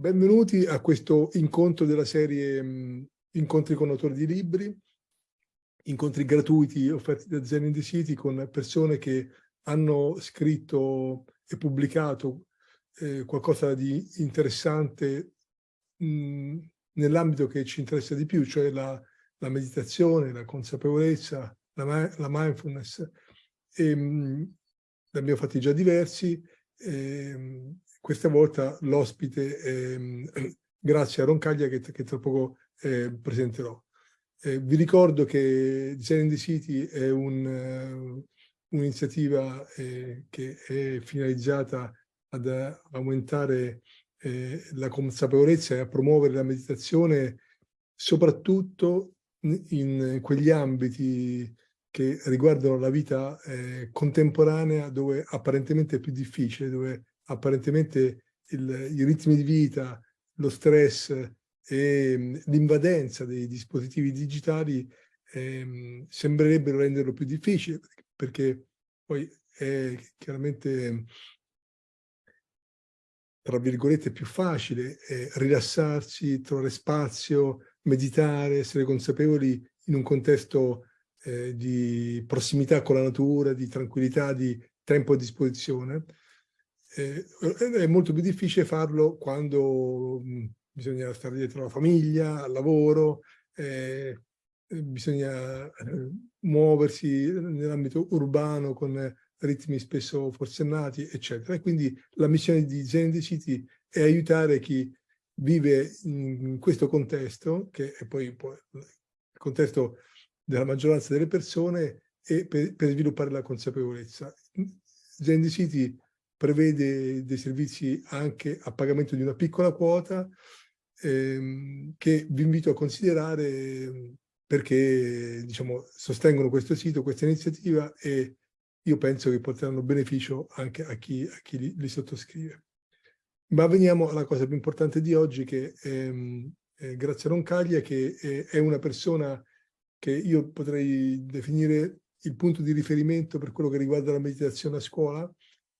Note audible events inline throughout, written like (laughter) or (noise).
Benvenuti a questo incontro della serie mh, Incontri con autori di libri, incontri gratuiti offerti da Zen in the City con persone che hanno scritto e pubblicato eh, qualcosa di interessante nell'ambito che ci interessa di più, cioè la, la meditazione, la consapevolezza, la, la mindfulness. E, mh, ne abbiamo fatti già diversi. E, questa volta l'ospite è (clears throat) grazie a Roncaglia che, che tra poco eh, presenterò. Eh, vi ricordo che Design the City è un'iniziativa uh, eh, che è finalizzata ad aumentare eh, la consapevolezza e a promuovere la meditazione soprattutto in quegli ambiti che riguardano la vita eh, contemporanea dove apparentemente è più difficile, dove apparentemente il, i ritmi di vita, lo stress e mm, l'invadenza dei dispositivi digitali eh, sembrerebbero renderlo più difficile perché poi è chiaramente tra virgolette più facile eh, rilassarsi, trovare spazio, meditare, essere consapevoli in un contesto eh, di prossimità con la natura, di tranquillità, di tempo a disposizione eh, è molto più difficile farlo quando mh, bisogna stare dietro alla famiglia, al lavoro, eh, bisogna eh, muoversi nell'ambito urbano con ritmi spesso forsennati, eccetera. E quindi la missione di Zen City è aiutare chi vive in questo contesto, che è poi, il contesto della maggioranza delle persone, e per, per sviluppare la consapevolezza. Zen City prevede dei servizi anche a pagamento di una piccola quota ehm, che vi invito a considerare perché diciamo, sostengono questo sito, questa iniziativa e io penso che porteranno beneficio anche a chi, a chi li, li, sottoscrive. Ma veniamo alla cosa più importante di oggi che ehm, è Grazia Roncaglia che è, è una persona che io potrei definire il punto di riferimento per quello che riguarda la meditazione a scuola,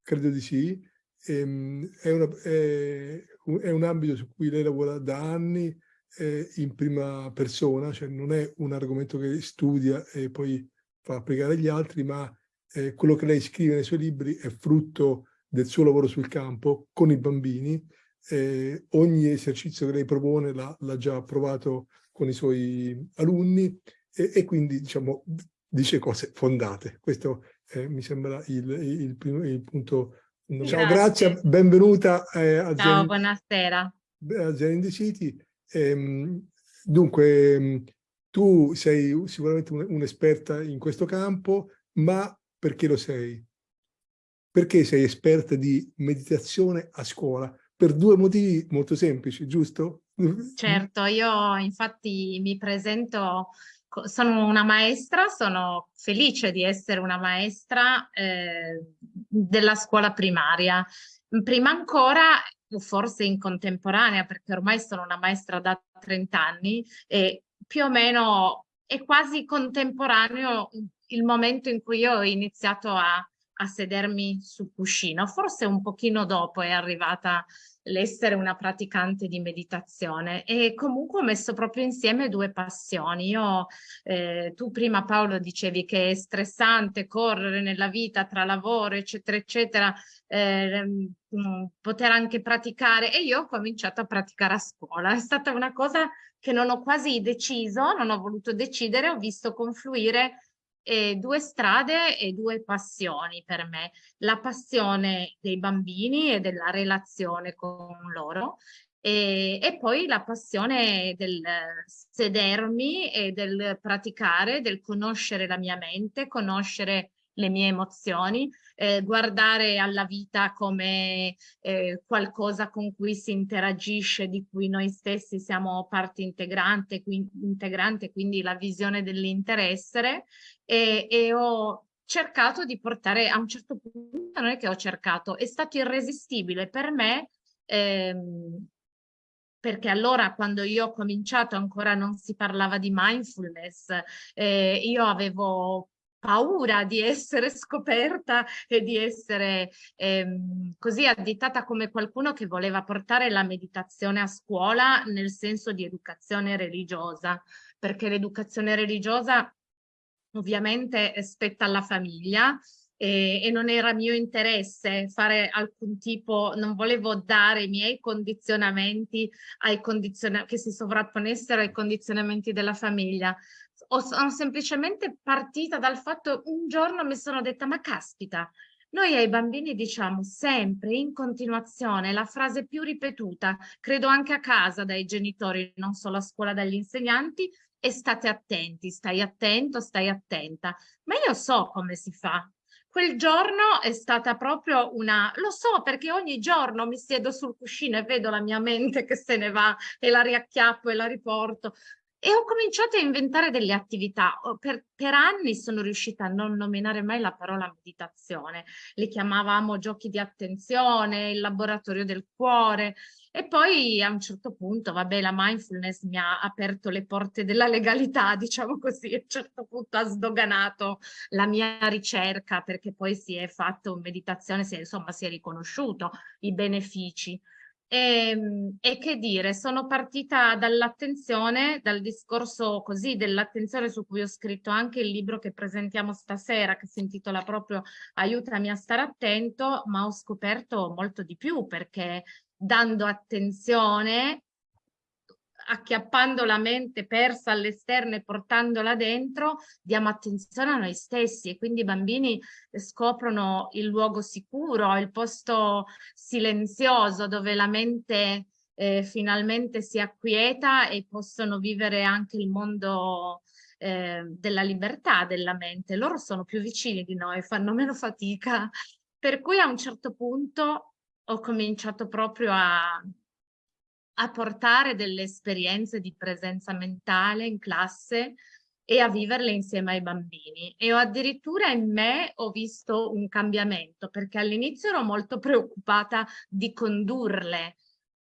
Credo di sì. Ehm, è, una, è, è, un ambito su cui lei lavora da anni eh, in prima persona, cioè non è un argomento che studia e poi fa applicare agli altri, ma eh, quello che lei scrive nei suoi libri è frutto del suo lavoro sul campo con i bambini. Eh, ogni esercizio che lei propone l'ha già provato con i suoi alunni e, e quindi diciamo, dice cose fondate. Questo eh, mi sembra il, il, primo, il punto. Grazie. Ciao, grazie, benvenuta eh, a Ciao, Zen, buonasera. A the City. Ehm, dunque, ehm, tu sei sicuramente un'esperta un in questo campo, ma perché lo sei? Perché sei esperta di meditazione a scuola? Per due motivi molto semplici, giusto? Certo, io infatti mi presento sono una maestra, sono felice di essere una maestra eh, della scuola primaria. Prima ancora, forse in contemporanea, perché ormai sono una maestra da 30 anni e più o meno è quasi contemporaneo il momento in cui io ho iniziato a, a sedermi sul cuscino. Forse un pochino dopo è arrivata l'essere una praticante di meditazione e comunque ho messo proprio insieme due passioni. Io, eh, tu prima Paolo dicevi che è stressante correre nella vita tra lavoro eccetera eccetera, eh, mm, poter anche praticare e io ho cominciato a praticare a scuola. È stata una cosa che non ho quasi deciso, non ho voluto decidere, ho visto confluire eh, due strade e due passioni per me. La passione dei bambini e della relazione con loro e, e, poi la passione del sedermi e del praticare, del conoscere la mia mente, conoscere le mie emozioni, eh, guardare alla vita come eh, qualcosa con cui si interagisce, di cui noi stessi siamo parte integrante, quindi, integrante, quindi la visione dell'interesse e, e ho cercato di portare a un certo punto, non è che ho cercato, è stato irresistibile per me ehm, perché allora quando io ho cominciato ancora non si parlava di mindfulness, eh, io avevo paura di essere scoperta e di essere ehm, così additata come qualcuno che voleva portare la meditazione a scuola nel senso di educazione religiosa, perché l'educazione religiosa ovviamente spetta alla famiglia, e, e, non era mio interesse fare alcun tipo, non volevo dare i miei condizionamenti ai condiziona che si sovrapponessero ai condizionamenti della famiglia. O sono semplicemente partita dal fatto, un giorno mi sono detta, ma caspita, noi ai bambini diciamo sempre in continuazione la frase più ripetuta, credo anche a casa dai genitori, non solo a scuola dagli insegnanti, e state attenti, stai attento, stai attenta. Ma io so come si fa, Quel giorno è stata proprio una, lo so perché ogni giorno mi siedo sul cuscino e vedo la mia mente che se ne va e la riacchiappo e la riporto. E ho cominciato a inventare delle attività. Per, per, anni sono riuscita a non nominare mai la parola meditazione. Le chiamavamo giochi di attenzione, il laboratorio del cuore. E poi a un certo punto, vabbè, la mindfulness mi ha aperto le porte della legalità, (laughs) diciamo così. A un certo punto ha sdoganato la mia ricerca perché poi si è fatto meditazione, si è, insomma si è riconosciuto i benefici. E, ehm, e, che dire, sono partita dall'attenzione, dal discorso così dell'attenzione su cui ho scritto anche il libro che presentiamo stasera, che si intitola proprio Aiutami a stare attento, ma ho scoperto molto di più perché dando attenzione acchiappando la mente persa all'esterno e portandola dentro, diamo attenzione a noi stessi e quindi i bambini scoprono il luogo sicuro, il posto silenzioso dove la mente eh, finalmente si acquieta e possono vivere anche il mondo eh, della libertà della mente. Loro sono più vicini di noi, fanno meno fatica. Per cui a un certo punto ho cominciato proprio a, a portare delle esperienze di presenza mentale in classe e a viverle insieme ai bambini. E ho addirittura in me ho visto un cambiamento, perché all'inizio ero molto preoccupata di condurle.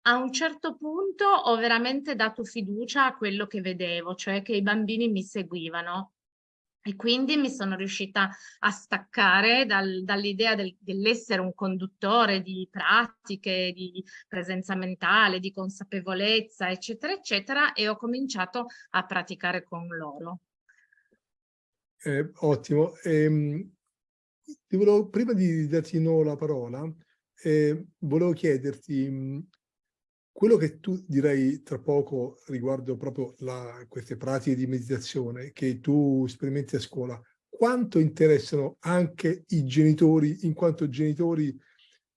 A un certo punto ho veramente dato fiducia a quello che vedevo, cioè che i bambini mi seguivano e quindi mi sono riuscita a staccare dal, dall'idea del, dell'essere un conduttore di pratiche, di presenza mentale, di consapevolezza, eccetera, eccetera, e ho cominciato a praticare con loro. Eh, ottimo. Eh, volevo, prima di darti nuovo la parola, eh, volevo chiederti quello che tu direi tra poco riguardo proprio la, queste pratiche di meditazione che tu sperimenti a scuola, quanto interessano anche i genitori in quanto genitori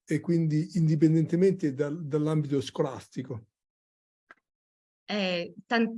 e quindi indipendentemente dal, dall'ambito scolastico? Eh,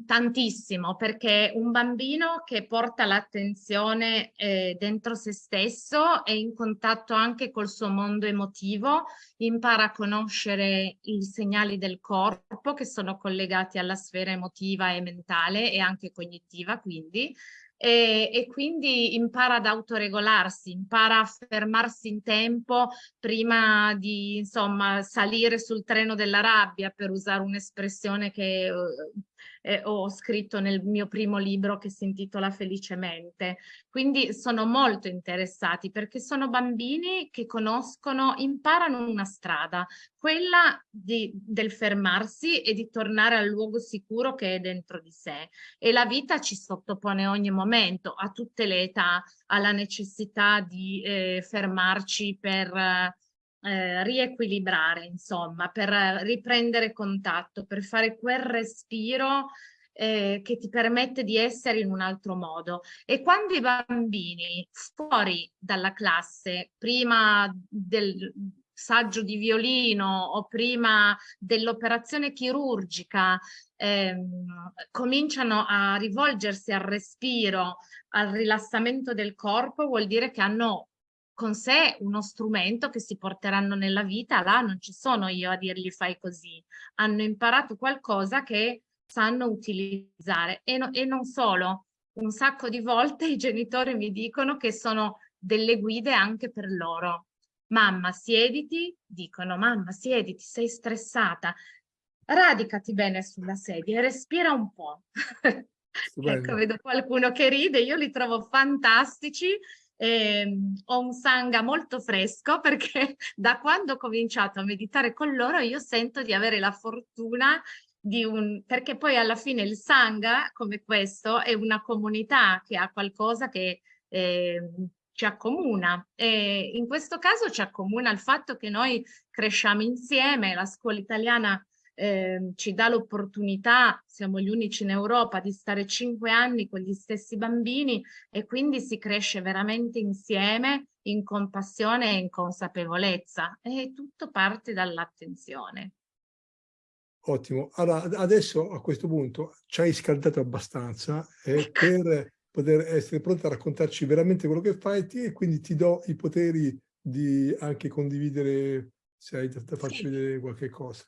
tantissimo, perché un bambino che porta l'attenzione eh, dentro se stesso è in contatto anche col suo mondo emotivo, impara a conoscere i segnali del corpo che sono collegati alla sfera emotiva e mentale e anche cognitiva, quindi, e, e, quindi impara ad autoregolarsi, impara a fermarsi in tempo prima di insomma salire sul treno della rabbia per usare un'espressione che eh, ho scritto nel mio primo libro che si intitola Felicemente. Quindi sono molto interessati perché sono bambini che conoscono, imparano una strada, quella di, del fermarsi e di tornare al luogo sicuro che è dentro di sé. E la vita ci sottopone ogni momento, a tutte le età, alla necessità di eh, fermarci per... Eh, riequilibrare, insomma, per riprendere contatto, per fare quel respiro eh, che ti permette di essere in un altro modo. E quando i bambini fuori dalla classe, prima del saggio di violino o prima dell'operazione chirurgica, ehm, cominciano a rivolgersi al respiro, al rilassamento del corpo, vuol dire che hanno con sé uno strumento che si porteranno nella vita, là non ci sono io a dirgli fai così, hanno imparato qualcosa che sanno utilizzare e, no, e non solo, un sacco di volte i genitori mi dicono che sono delle guide anche per loro. Mamma siediti, dicono mamma siediti, sei stressata, radicati bene sulla sedia e respira un po'. (laughs) ecco, vedo qualcuno che ride, io li trovo fantastici. Eh, ho un sangha molto fresco (laughs) perché da quando ho cominciato a meditare con loro io sento di avere la fortuna di un... perché poi alla fine il sangha come questo è una comunità che ha qualcosa che eh, ci accomuna e in questo caso ci accomuna il fatto che noi cresciamo insieme, la scuola italiana eh, ci dà l'opportunità, siamo gli unici in Europa, di stare cinque anni con gli stessi bambini e quindi si cresce veramente insieme in compassione e in consapevolezza e tutto parte dall'attenzione. Ottimo. Allora, adesso a questo punto ci hai scaldato abbastanza eh, (laughs) per poter essere pronta a raccontarci veramente quello che fai e quindi ti do i poteri di anche condividere se hai da farci sì. vedere qualche cosa.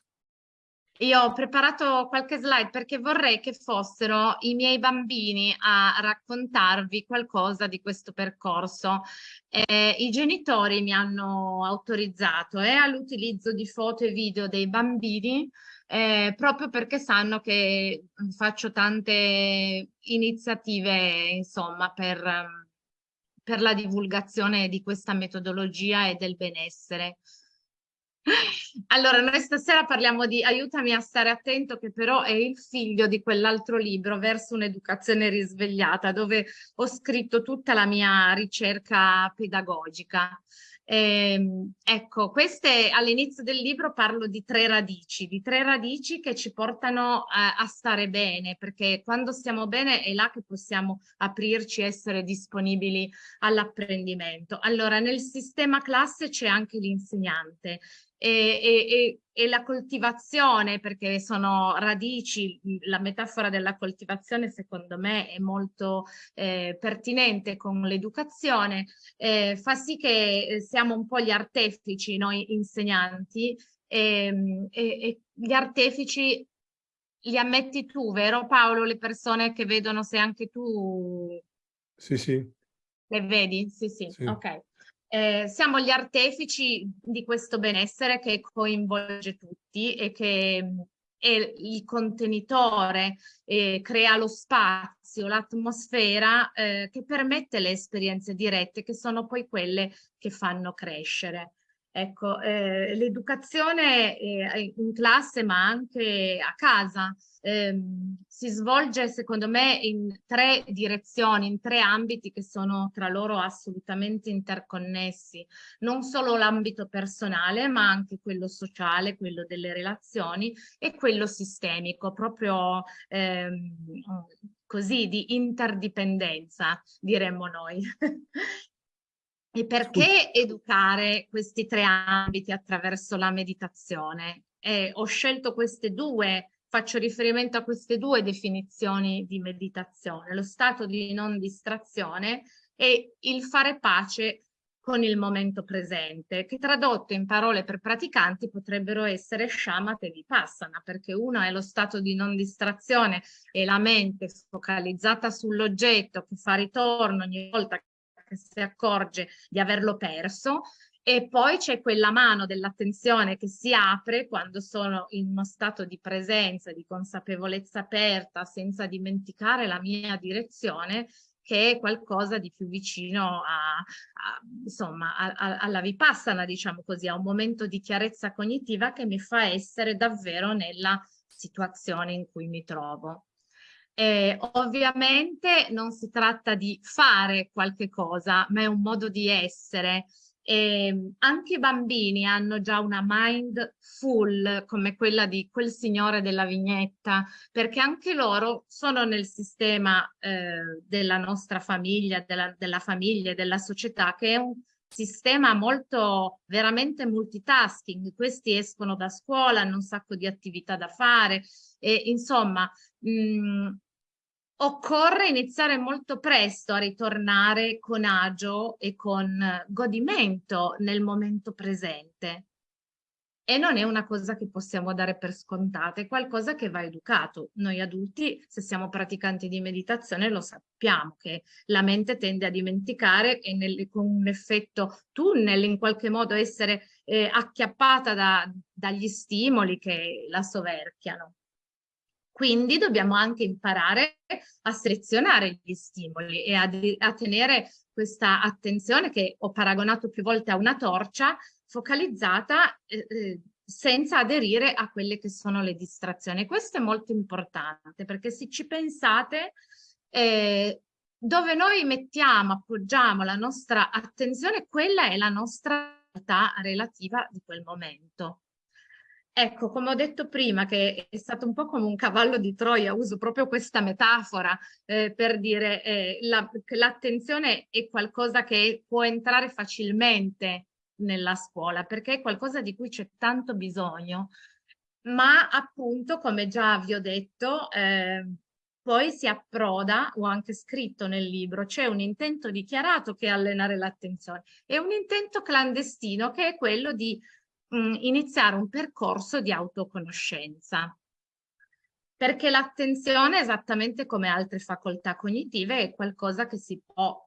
Io ho preparato qualche slide perché vorrei che fossero i miei bambini a raccontarvi qualcosa di questo percorso. Eh, I genitori mi hanno autorizzato eh, all'utilizzo di foto e video dei bambini eh, proprio perché sanno che faccio tante iniziative insomma per, per la divulgazione di questa metodologia e del benessere. Allora, noi stasera parliamo di Aiutami a stare attento, che però è il figlio di quell'altro libro, Verso un'educazione risvegliata, dove ho scritto tutta la mia ricerca pedagogica. Eh, ecco, queste all'inizio del libro parlo di tre radici, di tre radici che ci portano a, a stare bene, perché quando stiamo bene è là che possiamo aprirci, essere disponibili all'apprendimento. Allora, nel sistema classe c'è anche l'insegnante e, e, e, la coltivazione, perché sono radici, la metafora della coltivazione secondo me è molto eh, pertinente con l'educazione, eh, fa sì che eh, siamo un po' gli artefici, noi insegnanti, ehm, e, e gli artefici li ammetti tu, vero Paolo? Le persone che vedono se anche tu... Sì, sì. Le vedi? Sì, sì, sì. ok. Eh, siamo gli artefici di questo benessere che coinvolge tutti e che mm, è il contenitore, eh, crea lo spazio, l'atmosfera eh, che permette le esperienze dirette che sono poi quelle che fanno crescere. Ecco, eh, l'educazione in classe ma anche a casa eh, si svolge secondo me in tre direzioni, in tre ambiti che sono tra loro assolutamente interconnessi. Non solo l'ambito personale ma anche quello sociale, quello delle relazioni e quello sistemico, proprio ehm, così di interdipendenza diremmo noi. (laughs) E perché educare questi tre ambiti attraverso la meditazione? Eh, ho scelto queste due, faccio riferimento a queste due definizioni di meditazione, lo stato di non distrazione e il fare pace con il momento presente, che tradotto in parole per praticanti potrebbero essere shamatha e vipassana, perché uno è lo stato di non distrazione e la mente focalizzata sull'oggetto che fa ritorno ogni volta che si accorge di averlo perso e poi c'è quella mano dell'attenzione che si apre quando sono in uno stato di presenza, di consapevolezza aperta, senza dimenticare la mia direzione, che è qualcosa di più vicino a, a, insomma, a, alla vipassana, diciamo così, a un momento di chiarezza cognitiva che mi fa essere davvero nella situazione in cui mi trovo. Eh, ovviamente non si tratta di fare qualche cosa, ma è un modo di essere. Eh, anche i bambini hanno già una mind full come quella di quel signore della vignetta, perché anche loro sono nel sistema eh, della nostra famiglia, della, della famiglia e della società, che è un sistema molto veramente multitasking. Questi escono da scuola, hanno un sacco di attività da fare e insomma mh, occorre iniziare molto presto a ritornare con agio e con godimento nel momento presente. E non è una cosa che possiamo dare per scontata, è qualcosa che va educato. Noi adulti, se siamo praticanti di meditazione, lo sappiamo che la mente tende a dimenticare e nel, con un effetto tunnel, in qualche modo essere eh, acchiappata da, dagli stimoli che la soverchiano. Quindi dobbiamo anche imparare a selezionare gli stimoli e a, a tenere questa attenzione che ho paragonato più volte a una torcia focalizzata eh, eh, senza aderire a quelle che sono le distrazioni. Questo è molto importante perché se ci pensate eh, dove noi mettiamo, appoggiamo la nostra attenzione, quella è la nostra realtà relativa di quel momento. Ecco, come ho detto prima, che è stato un po' come un cavallo di Troia, uso proprio questa metafora eh, per dire eh, la, l'attenzione è qualcosa che può entrare facilmente nella scuola, perché è qualcosa di cui c'è tanto bisogno, ma appunto, come già vi ho detto, eh, poi si approda, ho anche scritto nel libro, c'è un intento dichiarato che è allenare l'attenzione. E un intento clandestino che è quello di mh, mm, iniziare un percorso di autoconoscenza. Perché l'attenzione, esattamente come altre facoltà cognitive, è qualcosa che si può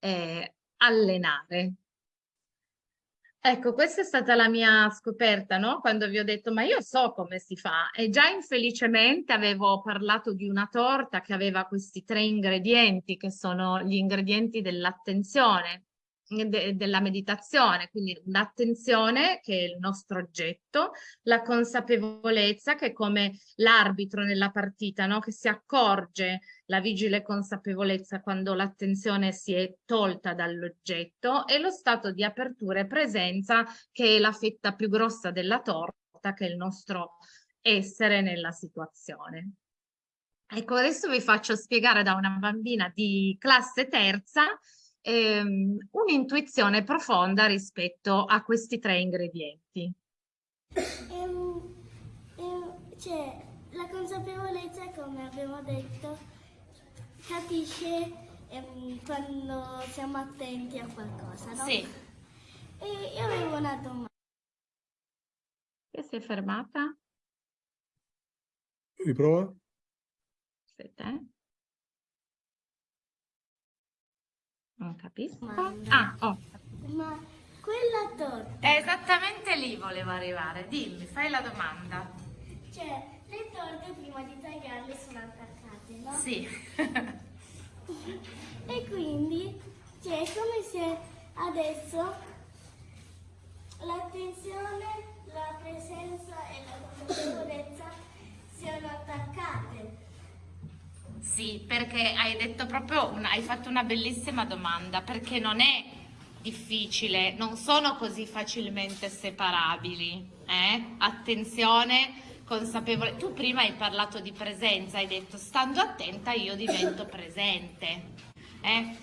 eh, allenare. Ecco, questa è stata la mia scoperta, no? Quando vi ho detto, ma io so come si fa. E già infelicemente avevo parlato di una torta che aveva questi tre ingredienti, che sono gli ingredienti dell'attenzione de della meditazione, quindi l'attenzione che è il nostro oggetto, la consapevolezza che è come l'arbitro nella partita, no? che si accorge la vigile consapevolezza quando l'attenzione si è tolta dall'oggetto e lo stato di apertura e presenza che è la fetta più grossa della torta che è il nostro essere nella situazione. Ecco, adesso vi faccio spiegare da una bambina di classe terza ehm, un'intuizione profonda rispetto a questi tre ingredienti. Ehm, ehm, cioè, la consapevolezza, come abbiamo detto, capisce ehm, quando siamo attenti a qualcosa, no? Sì. E io avevo una domanda. Che si è fermata? Riprova. Aspetta, eh. Non capisco. Ah, oh. Ma quella torta... È esattamente lì volevo arrivare. Dimmi, fai la domanda. Cioè, le torte prima di tagliarle sono attaccate, no? Sì. (laughs) e quindi, cioè, è come se adesso l'attenzione, la presenza e la consapevolezza siano attaccate. Sì, perché hai detto proprio, una, hai fatto una bellissima domanda, perché non è difficile, non sono così facilmente separabili. Eh? Attenzione, consapevole. Tu prima hai parlato di presenza, hai detto stando attenta io divento presente. Eh?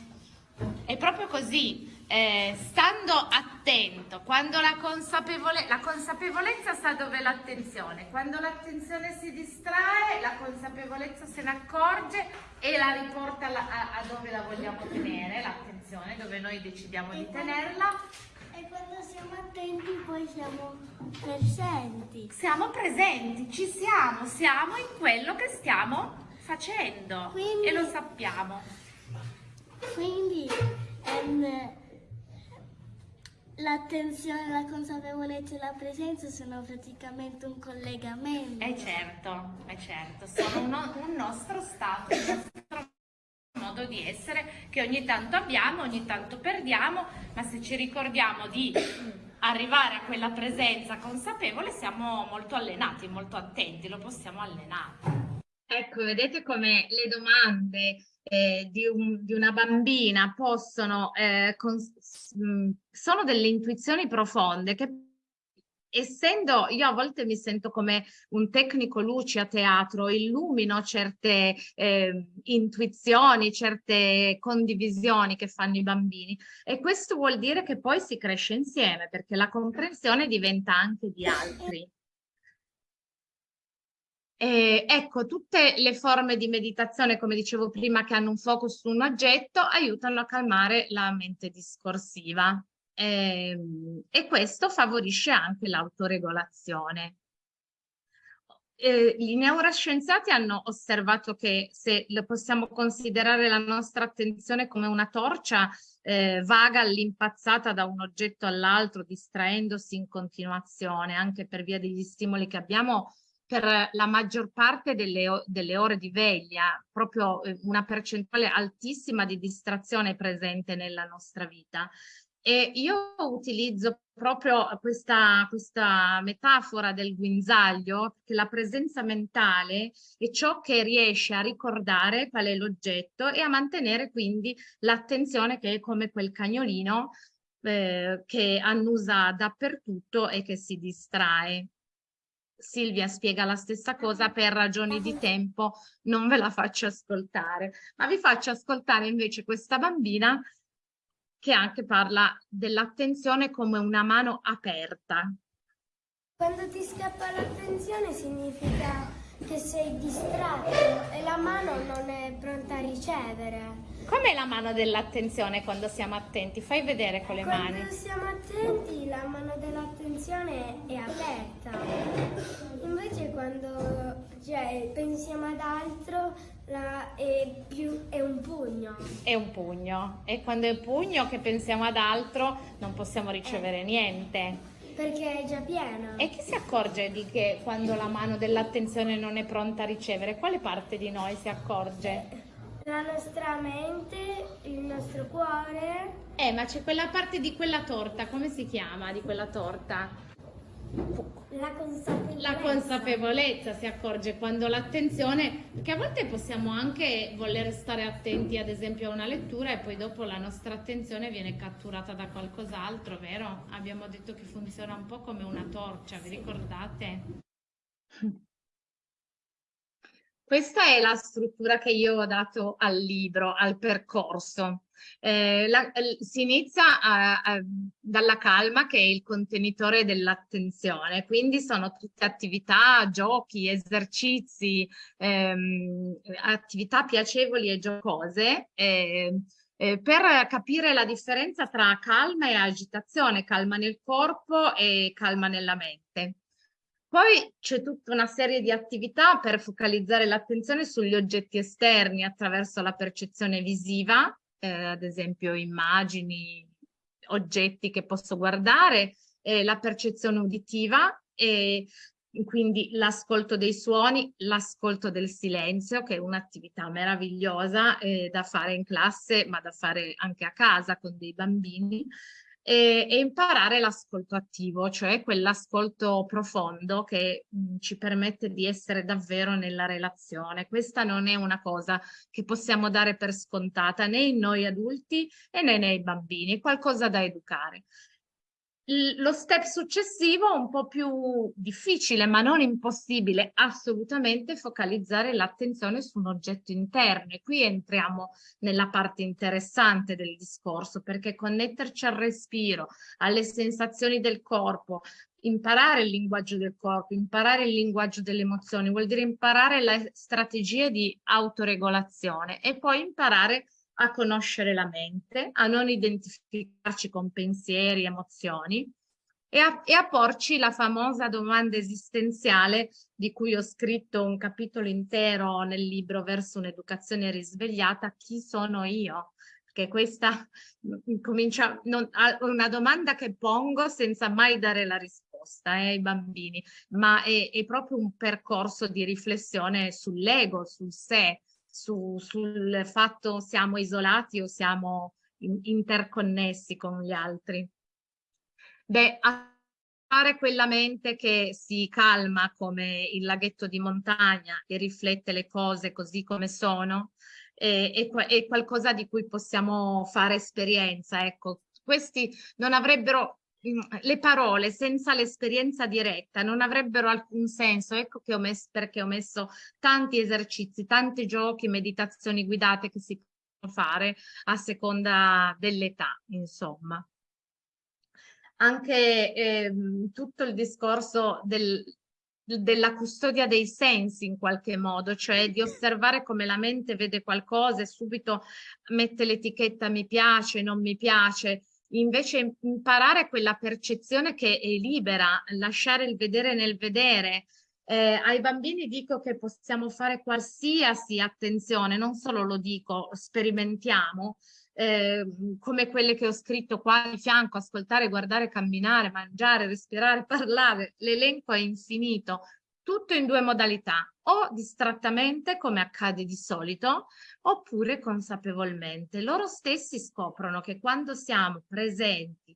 È proprio così, eh, stando attento, quando la, consapevole la consapevolezza sta dove l'attenzione, quando l'attenzione si distrae, la consapevolezza se ne accorge e la riporta la, a, a, dove la vogliamo tenere, l'attenzione, dove noi decidiamo e di quando, tenerla. E quando siamo attenti poi siamo presenti. Siamo presenti, ci siamo, siamo in quello che stiamo facendo Quindi, e lo sappiamo. Quindi... Um, L'attenzione, la consapevolezza e la presenza sono praticamente un collegamento. Eh certo, è certo, sono uno, un nostro stato, un nostro modo di essere che ogni tanto abbiamo, ogni tanto perdiamo, ma se ci ricordiamo di arrivare a quella presenza consapevole siamo molto allenati, molto attenti, lo possiamo allenare. Ecco, vedete come le domande eh, di, un, di, una bambina possono, eh, sono delle intuizioni profonde che essendo io a volte mi sento come un tecnico luce a teatro, illumino certe eh, intuizioni, certe condivisioni che fanno i bambini e questo vuol dire che poi si cresce insieme perché la comprensione diventa anche di altri. Eh, ecco, tutte le forme di meditazione, come dicevo prima, che hanno un focus su un oggetto, aiutano a calmare la mente discorsiva eh, e questo favorisce anche l'autoregolazione. Eh, I neuroscienziati hanno osservato che se possiamo considerare la nostra attenzione come una torcia eh, vaga all'impazzata da un oggetto all'altro, distraendosi in continuazione, anche per via degli stimoli che abbiamo per la maggior parte delle, delle ore di veglia, proprio eh, una percentuale altissima di distrazione presente nella nostra vita. E io utilizzo proprio questa, questa metafora del guinzaglio, che la presenza mentale è ciò che riesce a ricordare qual è l'oggetto e a mantenere quindi l'attenzione che è come quel cagnolino eh, che annusa dappertutto e che si distrae. Silvia spiega la stessa cosa per ragioni di tempo, non ve la faccio ascoltare, ma vi faccio ascoltare invece questa bambina che anche parla dell'attenzione come una mano aperta. Quando ti scappa l'attenzione significa che sei distratto e la mano non è pronta a ricevere. Com'è la mano dell'attenzione quando siamo attenti? Fai vedere con le quando mani. Quando siamo attenti la mano dell'attenzione è aperta. Invece quando cioè, pensiamo ad altro la, è, più, è un pugno. È un pugno. E quando è pugno che pensiamo ad altro non possiamo ricevere eh. niente. Perché è già pieno. E chi si accorge di che quando la mano dell'attenzione non è pronta a ricevere? Quale parte di noi si accorge? La nostra mente, il nostro cuore. Eh, ma c'è quella parte di quella torta, come si chiama di quella torta? La consapevolezza. La consapevolezza si accorge quando l'attenzione, perché a volte possiamo anche voler stare attenti ad esempio a una lettura e poi dopo la nostra attenzione viene catturata da qualcos'altro, vero? Abbiamo detto che funziona un po' come una torcia, vi ricordate? Questa è la struttura che io ho dato al libro, al percorso. Eh, la, si inizia a, a, dalla calma che è il contenitore dell'attenzione, quindi sono tutte attività, giochi, esercizi, ehm, attività piacevoli e giocose. Eh, eh, per capire la differenza tra calma e agitazione, calma nel corpo e calma nella mente. Poi c'è tutta una serie di attività per focalizzare l'attenzione sugli oggetti esterni attraverso la percezione visiva, eh, ad esempio immagini, oggetti che posso guardare, eh, la percezione uditiva e quindi l'ascolto dei suoni, l'ascolto del silenzio, che è un'attività meravigliosa eh, da fare in classe, ma da fare anche a casa con dei bambini e, e imparare l'ascolto attivo, cioè quell'ascolto profondo che mh, ci permette di essere davvero nella relazione. Questa non è una cosa che possiamo dare per scontata né in noi adulti né nei bambini, è qualcosa da educare lo step successivo, un po' più difficile ma non impossibile, assolutamente focalizzare l'attenzione su un oggetto interno. E qui entriamo nella parte interessante del discorso perché connetterci al respiro, alle sensazioni del corpo, imparare il linguaggio del corpo, imparare il linguaggio delle emozioni, vuol dire imparare le strategie di autoregolazione e poi imparare a conoscere la mente, a non identificarci con pensieri, emozioni e a, e a porci la famosa domanda esistenziale di cui ho scritto un capitolo intero nel libro Verso un'educazione risvegliata, chi sono io? Che questa comincia non, una domanda che pongo senza mai dare la risposta eh, ai bambini, ma è, è proprio un percorso di riflessione sull'ego, sul sé, su, sul fatto siamo isolati o siamo in, interconnessi con gli altri. Beh, fare quella mente che si calma come il laghetto di montagna e riflette le cose così come sono, è, è, è qualcosa di cui possiamo fare esperienza. Ecco, questi non avrebbero le parole senza l'esperienza diretta non avrebbero alcun senso, ecco che ho messo, perché ho messo tanti esercizi, tanti giochi, meditazioni guidate che si possono fare a seconda dell'età, insomma. Anche eh, tutto il discorso del, della custodia dei sensi in qualche modo, cioè di osservare come la mente vede qualcosa e subito mette l'etichetta mi piace, non mi piace, invece imparare quella percezione che è libera, lasciare il vedere nel vedere. Eh, ai bambini dico che possiamo fare qualsiasi attenzione, non solo lo dico, sperimentiamo, eh, come quelle che ho scritto qua di fianco, ascoltare, guardare, camminare, mangiare, respirare, (laughs) parlare, l'elenco è infinito. Tutto in due modalità, o distrattamente come accade di solito, oppure consapevolmente. Loro stessi scoprono che quando siamo presenti,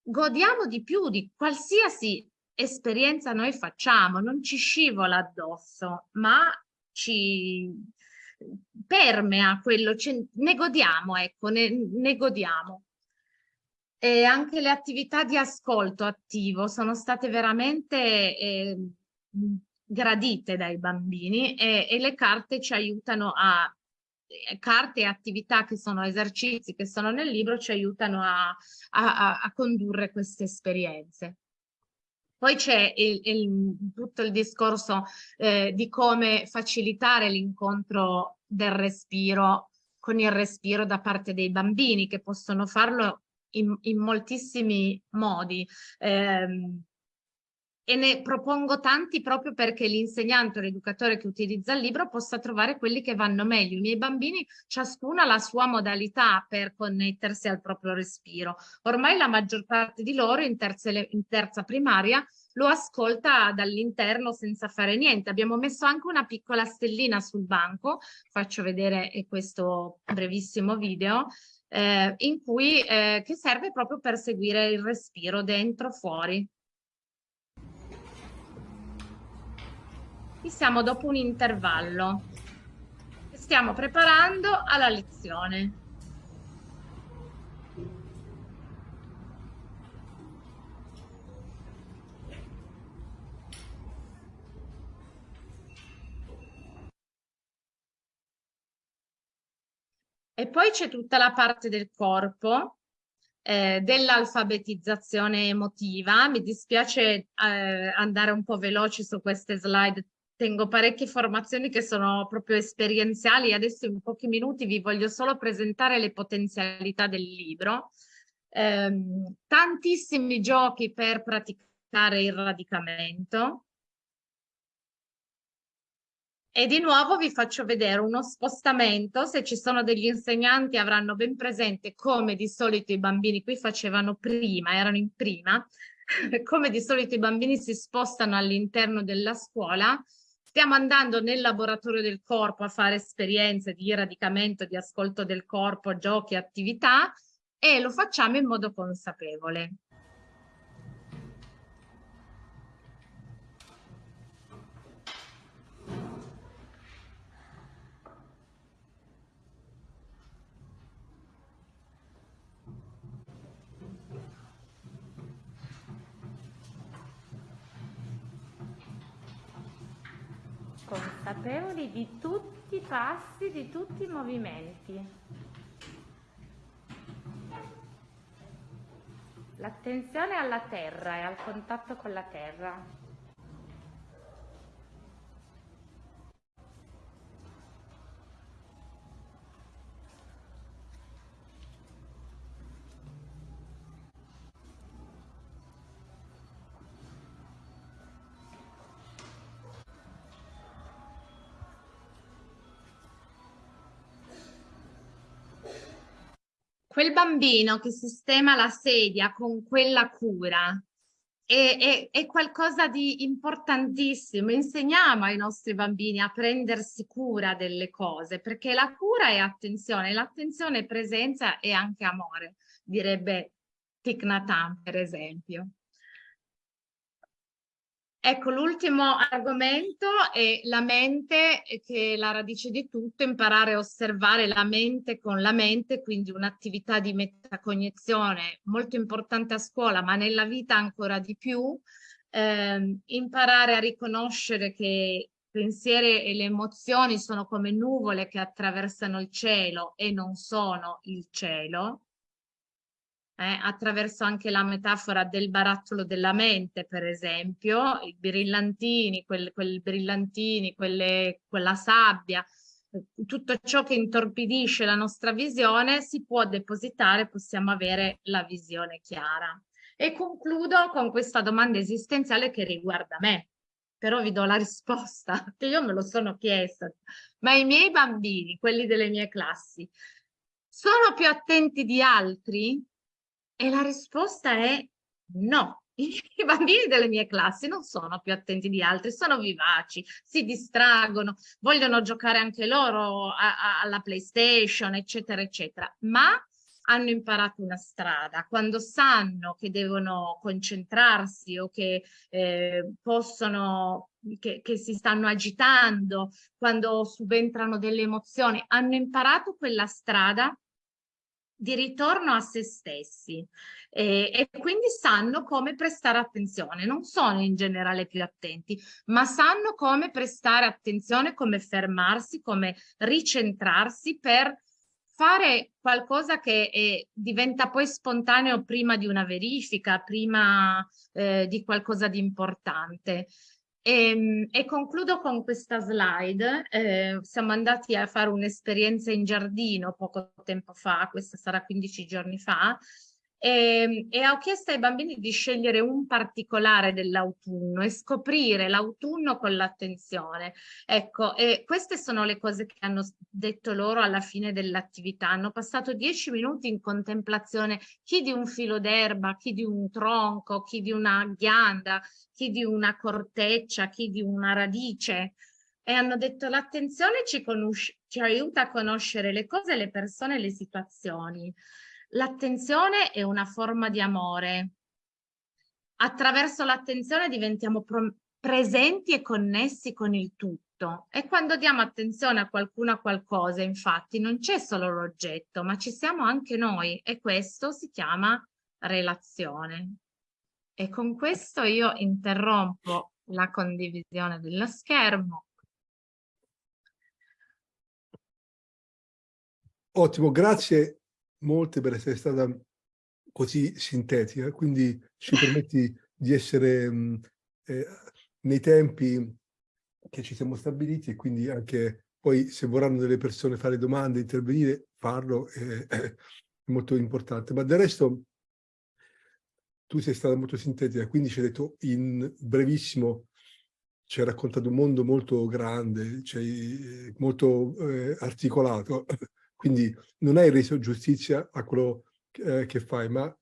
godiamo di più di qualsiasi esperienza noi facciamo, non ci scivola addosso, ma ci permea quello, ne godiamo, ecco, ne, ne godiamo. E anche le attività di ascolto attivo sono state veramente eh, gradite dai bambini e, e, le carte ci aiutano a eh, carte e attività che sono esercizi che sono nel libro ci aiutano a, a, a condurre queste esperienze. Poi c'è tutto il discorso eh, di come facilitare l'incontro del respiro con il respiro da parte dei bambini che possono farlo in, in moltissimi modi. Eh, e ne propongo tanti proprio perché l'insegnante o l'educatore che utilizza il libro possa trovare quelli che vanno meglio. I miei bambini, ciascuna ha la sua modalità per connettersi al proprio respiro. Ormai la maggior parte di loro in terza, in terza primaria lo ascolta dall'interno senza fare niente. Abbiamo messo anche una piccola stellina sul banco, faccio vedere questo brevissimo video, eh, in cui, eh, che serve proprio per seguire il respiro dentro, fuori. Qui siamo dopo un intervallo. Stiamo preparando alla lezione. E poi c'è tutta la parte del corpo, eh, dell'alfabetizzazione emotiva. Mi dispiace eh, andare un po' veloci su queste slide tengo parecchie formazioni che sono proprio esperienziali. Adesso in pochi minuti vi voglio solo presentare le potenzialità del libro. Eh, tantissimi giochi per praticare il radicamento. E di nuovo vi faccio vedere uno spostamento, se ci sono degli insegnanti avranno ben presente come di solito i bambini qui facevano prima, erano in prima, (laughs) come di solito i bambini si spostano all'interno della scuola, Stiamo andando nel laboratorio del corpo a fare esperienze di radicamento, di ascolto del corpo, giochi, attività e lo facciamo in modo consapevole. Consapevoli di tutti i passi, di tutti i movimenti. L'attenzione alla terra e al contatto con la terra. Quel bambino che sistema la sedia con quella cura è, è, è, qualcosa di importantissimo. Insegniamo ai nostri bambini a prendersi cura delle cose, perché la cura è attenzione, l'attenzione è presenza e anche amore, direbbe Thich Nhat per esempio. Ecco, l'ultimo argomento è la mente, che è la radice di tutto, imparare a osservare la mente con la mente, quindi un'attività di metacognizione molto importante a scuola, ma nella vita ancora di più, eh, imparare a riconoscere che i pensieri e le emozioni sono come nuvole che attraversano il cielo e non sono il cielo, eh, attraverso anche la metafora del barattolo della mente, per esempio, i brillantini, quel, quel brillantini, quelle, quella sabbia, tutto ciò che intorpidisce la nostra visione si può depositare, possiamo avere la visione chiara. E concludo con questa domanda esistenziale che riguarda me, però vi do la risposta, (laughs) che io me lo sono chiesta. Ma i miei bambini, quelli delle mie classi, sono più attenti di altri? E la risposta è no. (laughs) i bambini delle mie classi non sono più attenti di altri, sono vivaci, si distraggono, vogliono giocare anche loro a, a, alla PlayStation, eccetera, eccetera, ma hanno imparato una strada, quando sanno che devono concentrarsi o che eh, possono, che, che si stanno agitando, quando subentrano delle emozioni, hanno imparato quella strada di ritorno a se stessi e, e, quindi sanno come prestare attenzione, non sono in generale più attenti, ma sanno come prestare attenzione, come fermarsi, come ricentrarsi per fare qualcosa che è, diventa poi spontaneo prima di una verifica, prima eh, di qualcosa di importante. E, ehm, e, concludo con questa slide. Eh, siamo andati a fare un'esperienza in giardino poco tempo fa, questa sarà 15 giorni fa, e, ehm, e ho chiesto ai bambini di scegliere un particolare dell'autunno e scoprire l'autunno con l'attenzione. Ecco, queste sono le cose che hanno detto loro alla fine dell'attività. Hanno passato dieci minuti in contemplazione, chi di un filo d'erba, chi di un tronco, chi di una ghianda, chi di una corteccia, chi di una radice e hanno detto l'attenzione ci, ci aiuta a conoscere le cose, le persone, le situazioni. L'attenzione è una forma di amore. Attraverso l'attenzione diventiamo presenti e connessi con il tutto. E quando diamo attenzione a qualcuno a qualcosa, infatti, non c'è solo l'oggetto, ma ci siamo anche noi e questo si chiama relazione. E con questo io interrompo la condivisione dello schermo. Ottimo, grazie molte per essere stata così sintetica, quindi ci permetti di essere mh, eh, nei tempi che ci siamo stabiliti e quindi anche poi se vorranno delle persone fare domande, intervenire, farlo è, è molto importante. Ma del resto tu sei stata molto sintetica, quindi ci hai detto in brevissimo, ci hai raccontato un mondo molto grande, cioè, molto eh, articolato, quindi non hai reso giustizia a quello eh, che fai, ma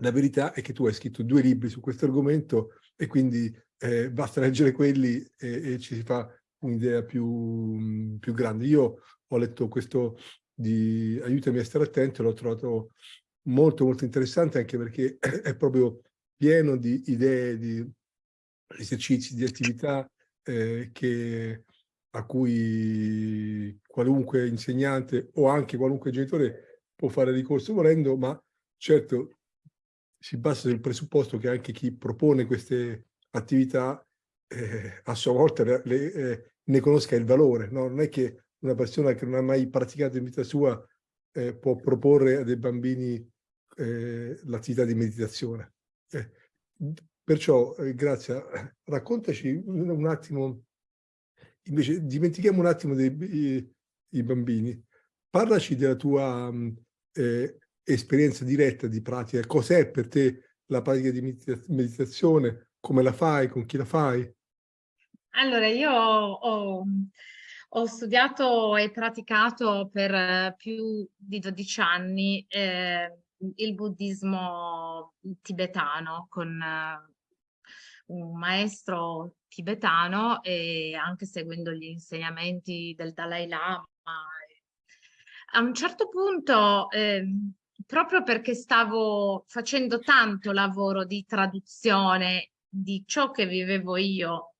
la verità è che tu hai scritto due libri su questo argomento e quindi eh, basta leggere quelli e, e ci si fa un'idea più, più, grande. Io ho letto questo di Aiutami a stare attento, l'ho trovato molto molto interessante anche perché (clears throat) è proprio pieno di idee, di esercizi, di attività eh, che a cui qualunque insegnante o anche qualunque genitore può fare ricorso volendo, ma certo si basa sul presupposto che anche chi propone queste attività eh, a sua volta le, eh, ne conosca il valore. No? Non è che una persona che non ha mai praticato in vita sua eh, può proporre a dei bambini eh, l'attività di meditazione. Eh, perciò, eh, grazie, raccontaci un attimo Invece dimentichiamo un attimo dei, i, i bambini. Parlaci della tua eh, esperienza diretta di pratica. Cos'è per te la pratica di meditazione? Come la fai? Con chi la fai? Allora, io ho, ho studiato e praticato per più di 12 anni eh, il buddismo tibetano con un maestro tibetano e anche seguendo gli insegnamenti del Dalai Lama. A un certo punto, eh, proprio perché stavo facendo tanto lavoro di traduzione di ciò che vivevo io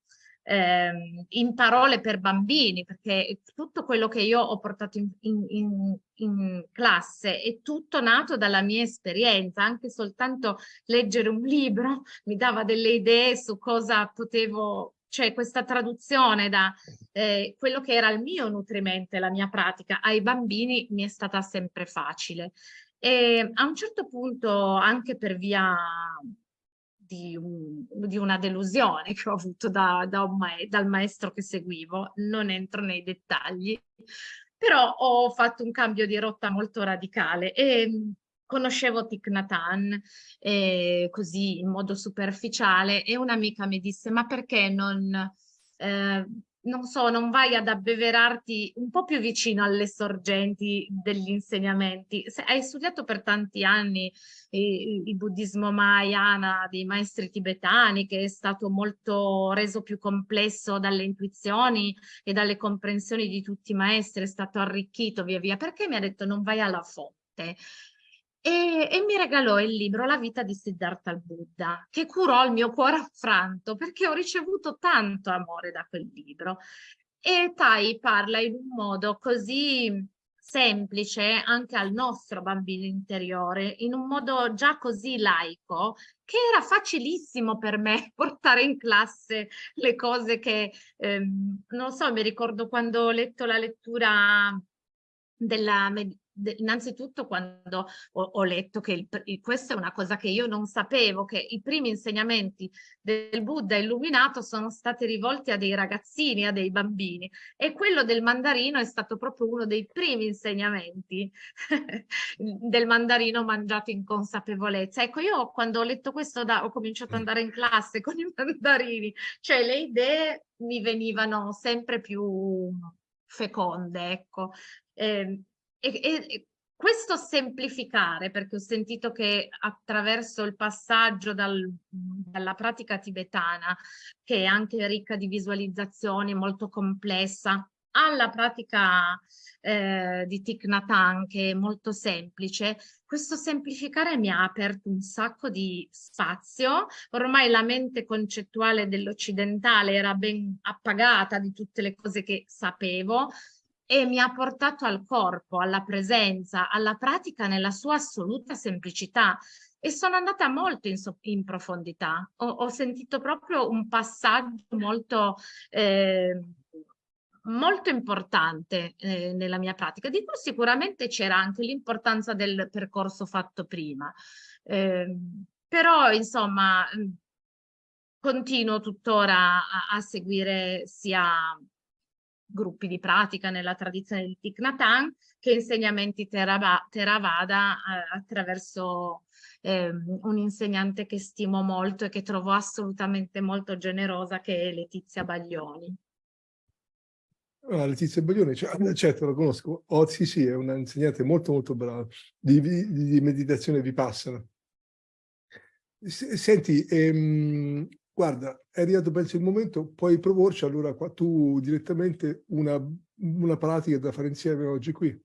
eh, in parole per bambini, perché tutto quello che io ho portato in, in, in, classe è tutto nato dalla mia esperienza, anche soltanto leggere un libro (laughs) mi dava delle idee su cosa potevo, cioè questa traduzione da eh, quello che era il mio nutrimento, la mia pratica ai bambini mi è stata sempre facile. E a un certo punto, anche per via di, un, di, una delusione che ho avuto da, da ma dal maestro che seguivo, non entro nei dettagli, però ho fatto un cambio di rotta molto radicale e mm, conoscevo Thich Nhat eh, così in modo superficiale e un'amica mi disse ma perché non, eh, non so, non vai ad abbeverarti un po' più vicino alle sorgenti degli insegnamenti. Se hai studiato per tanti anni il, il buddismo Mahayana dei maestri tibetani, che è stato molto reso più complesso dalle intuizioni e dalle comprensioni di tutti i maestri, è stato arricchito via via, perché mi ha detto non vai alla fonte? E, e, mi regalò il libro La vita di Siddhartha al Buddha, che curò il mio cuore affranto perché ho ricevuto tanto amore da quel libro. E Tai parla in un modo così semplice anche al nostro bambino interiore, in un modo già così laico, che era facilissimo per me (laughs) portare in classe le cose che, ehm, non so, mi ricordo quando ho letto la lettura della, innanzitutto quando ho, ho letto che il, il, questa è una cosa che io non sapevo, che i primi insegnamenti del Buddha illuminato sono stati rivolti a dei ragazzini, a dei bambini e quello del mandarino è stato proprio uno dei primi insegnamenti (laughs) del mandarino mangiato in consapevolezza. Ecco, io quando ho letto questo da, ho cominciato ad andare in classe con i mandarini, cioè le idee mi venivano sempre più feconde, ecco. Eh, e, e, questo semplificare, perché ho sentito che attraverso il passaggio dal, dalla pratica tibetana, che è anche ricca di visualizzazioni, molto complessa, alla pratica eh, di Thich Nhat Hanh, che è molto semplice, questo semplificare mi ha aperto un sacco di spazio. Ormai la mente concettuale dell'occidentale era ben appagata di tutte le cose che sapevo, e mi ha portato al corpo, alla presenza, alla pratica nella sua assoluta semplicità e sono andata molto in, so in profondità. Ho, ho, sentito proprio un passaggio molto, eh, molto importante eh, nella mia pratica, di cui sicuramente c'era anche l'importanza del percorso fatto prima. Eh, però, insomma, continuo tuttora a, a seguire sia gruppi di pratica nella tradizione di Thich Nhat Hanh che insegnamenti Theravada eh, attraverso eh, un insegnante che stimo molto e che trovo assolutamente molto generosa che è Letizia Baglioni. Ah, Letizia Baglioni, cioè, certo la conosco, oh, sì sì, è una insegnante molto molto brava di, di, di meditazione vipassana. Senti, ehm, guarda, è arrivato penso il momento, puoi proporci allora qua, tu direttamente una, una pratica da fare insieme oggi qui.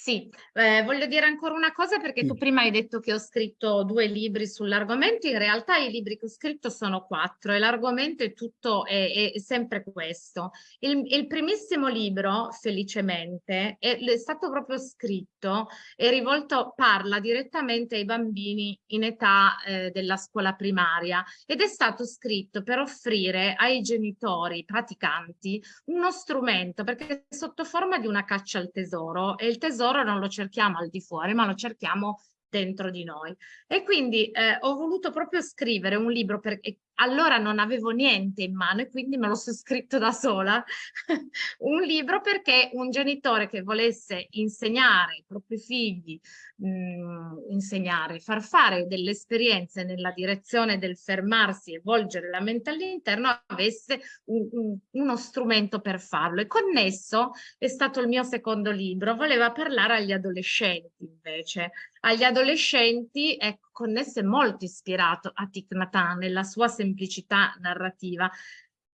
Sì, eh, voglio dire ancora una cosa perché tu prima hai detto che ho scritto due libri sull'argomento, in realtà i libri che ho scritto sono quattro e l'argomento è tutto, è, è sempre questo. Il, il, primissimo libro, felicemente, è, è, stato proprio scritto e rivolto, parla direttamente ai bambini in età eh, della scuola primaria ed è stato scritto per offrire ai genitori praticanti uno strumento perché sotto forma di una caccia al tesoro e il tesoro tesoro non lo cerchiamo al di fuori, ma lo cerchiamo dentro di noi. E quindi eh, ho voluto proprio scrivere un libro perché allora non avevo niente in mano e quindi me lo sono scritto da sola, (laughs) un libro perché un genitore che volesse insegnare ai propri figli, mh, mm, insegnare, far fare delle esperienze nella direzione del fermarsi e volgere la mente all'interno avesse un, un, uno strumento per farlo. E connesso è stato il mio secondo libro, voleva parlare agli adolescenti invece. Agli adolescenti, ecco, connesso e molto ispirato a Thich nella sua semplicità narrativa,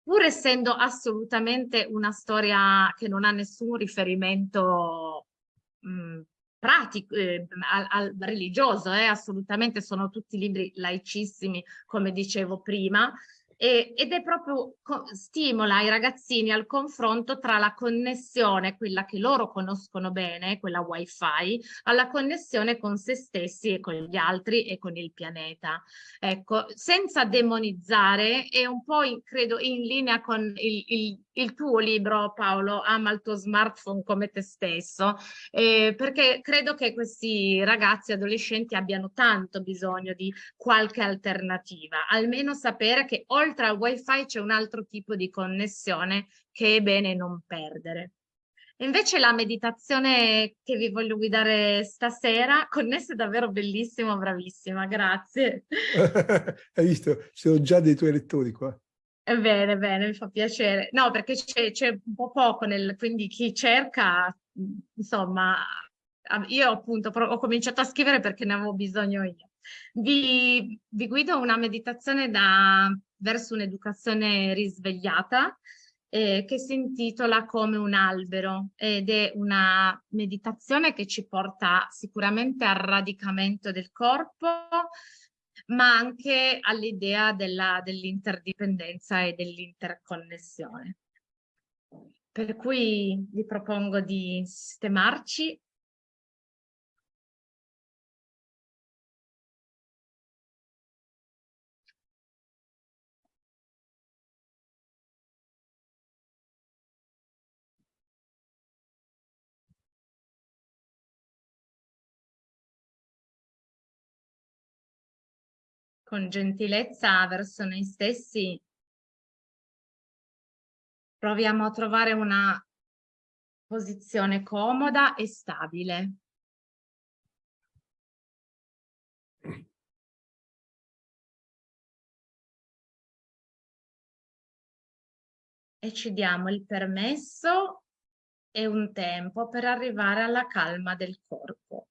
pur essendo assolutamente una storia che non ha nessun riferimento mh, pratico, eh, al, al, religioso, eh, assolutamente sono tutti libri laicissimi, come dicevo prima, e, ed è proprio stimola i ragazzini al confronto tra la connessione, quella che loro conoscono bene, quella wifi, alla connessione con se stessi e con gli altri e con il pianeta. Ecco, senza demonizzare è un po' in, credo in linea con il, il, il, tuo libro Paolo, Ama il tuo smartphone come te stesso, eh, perché credo che questi ragazzi adolescenti abbiano tanto bisogno di qualche alternativa, almeno sapere che oltre oltre al wifi c'è un altro tipo di connessione che è bene non perdere. Invece la meditazione che vi voglio guidare stasera, connessa è davvero bellissima, bravissima, grazie. (laughs) Hai visto? Sono già dei tuoi lettori qua. Bene, bene, mi fa piacere. No, perché c'è un po' poco, nel, quindi chi cerca, insomma, io appunto ho cominciato a scrivere perché ne avevo bisogno io. Vi, vi guido una meditazione da, verso un'educazione risvegliata eh, che si intitola Come un albero ed è una meditazione che ci porta sicuramente al radicamento del corpo, ma anche all'idea dell'interdipendenza e dell'interconnessione. Per cui vi propongo di sistemarci con gentilezza verso noi stessi, proviamo a trovare una posizione comoda e stabile. E ci diamo il permesso e un tempo per arrivare alla calma del corpo.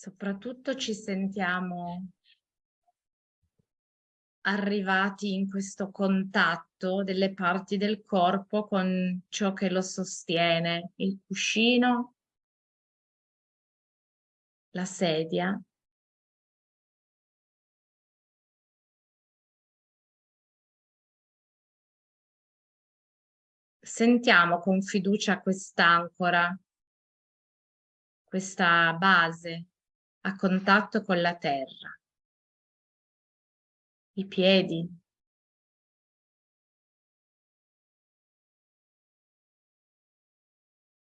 Soprattutto ci sentiamo arrivati in questo contatto delle parti del corpo con ciò che lo sostiene, il cuscino, la sedia. Sentiamo con fiducia quest'ancora, questa base a contatto con la terra. I piedi.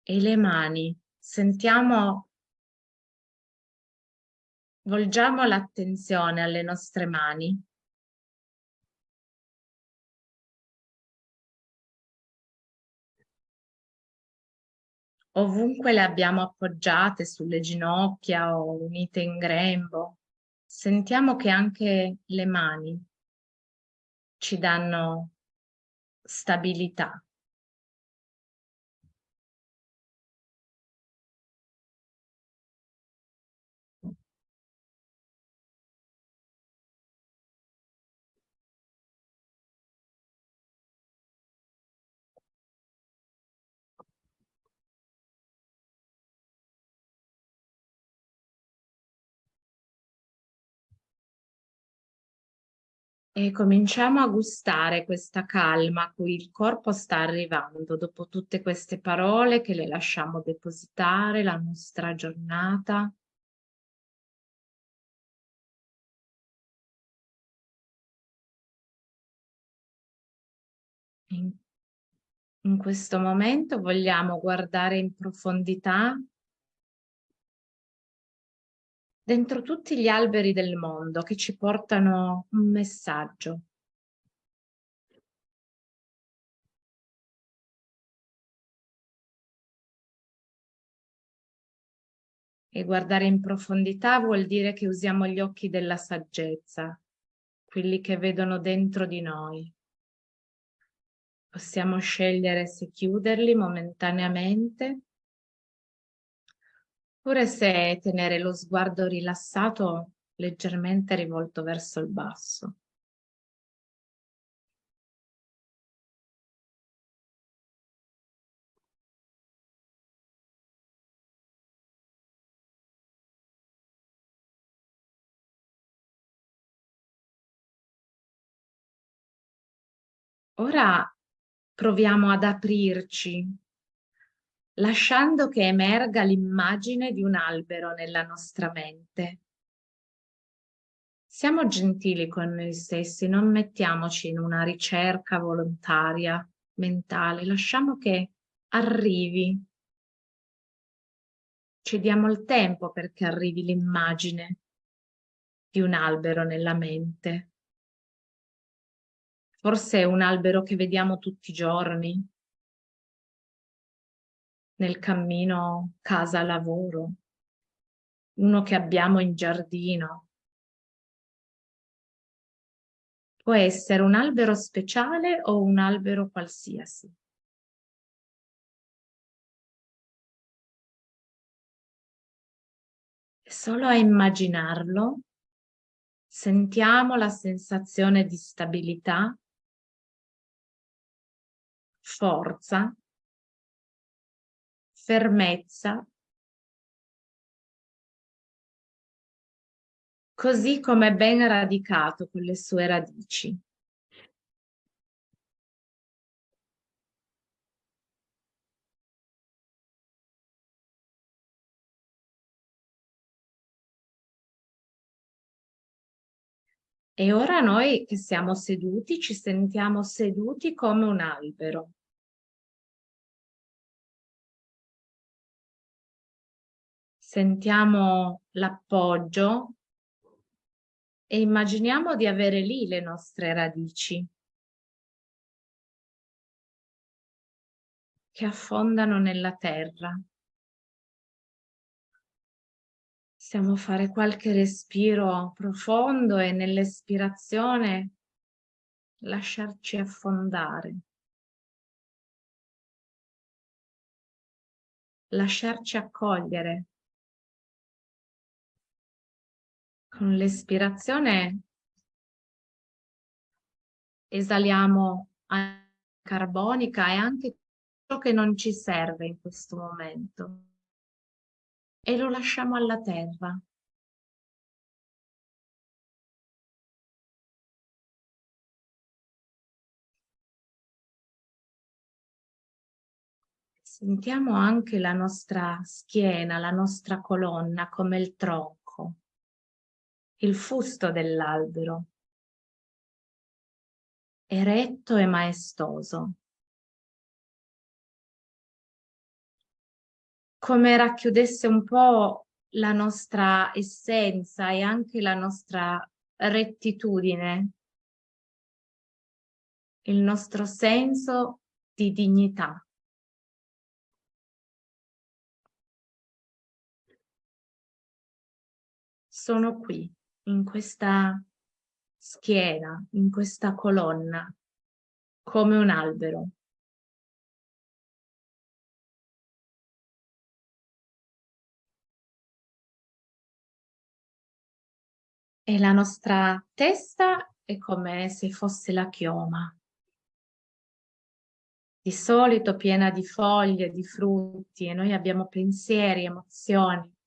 E le mani. Sentiamo, volgiamo l'attenzione alle nostre mani. Ovunque le abbiamo appoggiate sulle ginocchia o unite in grembo, sentiamo che anche le mani ci danno stabilità. E cominciamo a gustare questa calma a cui il corpo sta arrivando dopo tutte queste parole che le lasciamo depositare la nostra giornata. In, in questo momento vogliamo guardare in profondità dentro tutti gli alberi del mondo che ci portano un messaggio. E guardare in profondità vuol dire che usiamo gli occhi della saggezza, quelli che vedono dentro di noi. Possiamo scegliere se chiuderli momentaneamente oppure se tenere lo sguardo rilassato leggermente rivolto verso il basso. Ora proviamo ad aprirci lasciando che emerga l'immagine di un albero nella nostra mente. Siamo gentili con noi stessi, non mettiamoci in una ricerca volontaria, mentale, lasciamo che arrivi. Ci diamo il tempo perché arrivi l'immagine di un albero nella mente. Forse è un albero che vediamo tutti i giorni, nel cammino casa-lavoro, uno che abbiamo in giardino. Può essere un albero speciale o un albero qualsiasi. Solo a immaginarlo sentiamo la sensazione di stabilità, forza, fermezza, così come ben radicato con le sue radici. E ora noi che siamo seduti, ci sentiamo seduti come un albero. Sentiamo l'appoggio e immaginiamo di avere lì le nostre radici che affondano nella terra. Possiamo fare qualche respiro profondo e nell'espirazione lasciarci affondare. Lasciarci accogliere. Con l'espirazione esaliamo carbonica e anche ciò che non ci serve in questo momento e lo lasciamo alla terra. Sentiamo anche la nostra schiena, la nostra colonna come il tronco, il fusto dell'albero, eretto e maestoso. come racchiudesse un po' la nostra essenza e anche la nostra rettitudine, il nostro senso di dignità. Sono qui, in questa schiena, in questa colonna, come un albero. e la nostra testa è come se fosse la chioma. Di solito piena di foglie, di frutti e noi abbiamo pensieri, emozioni.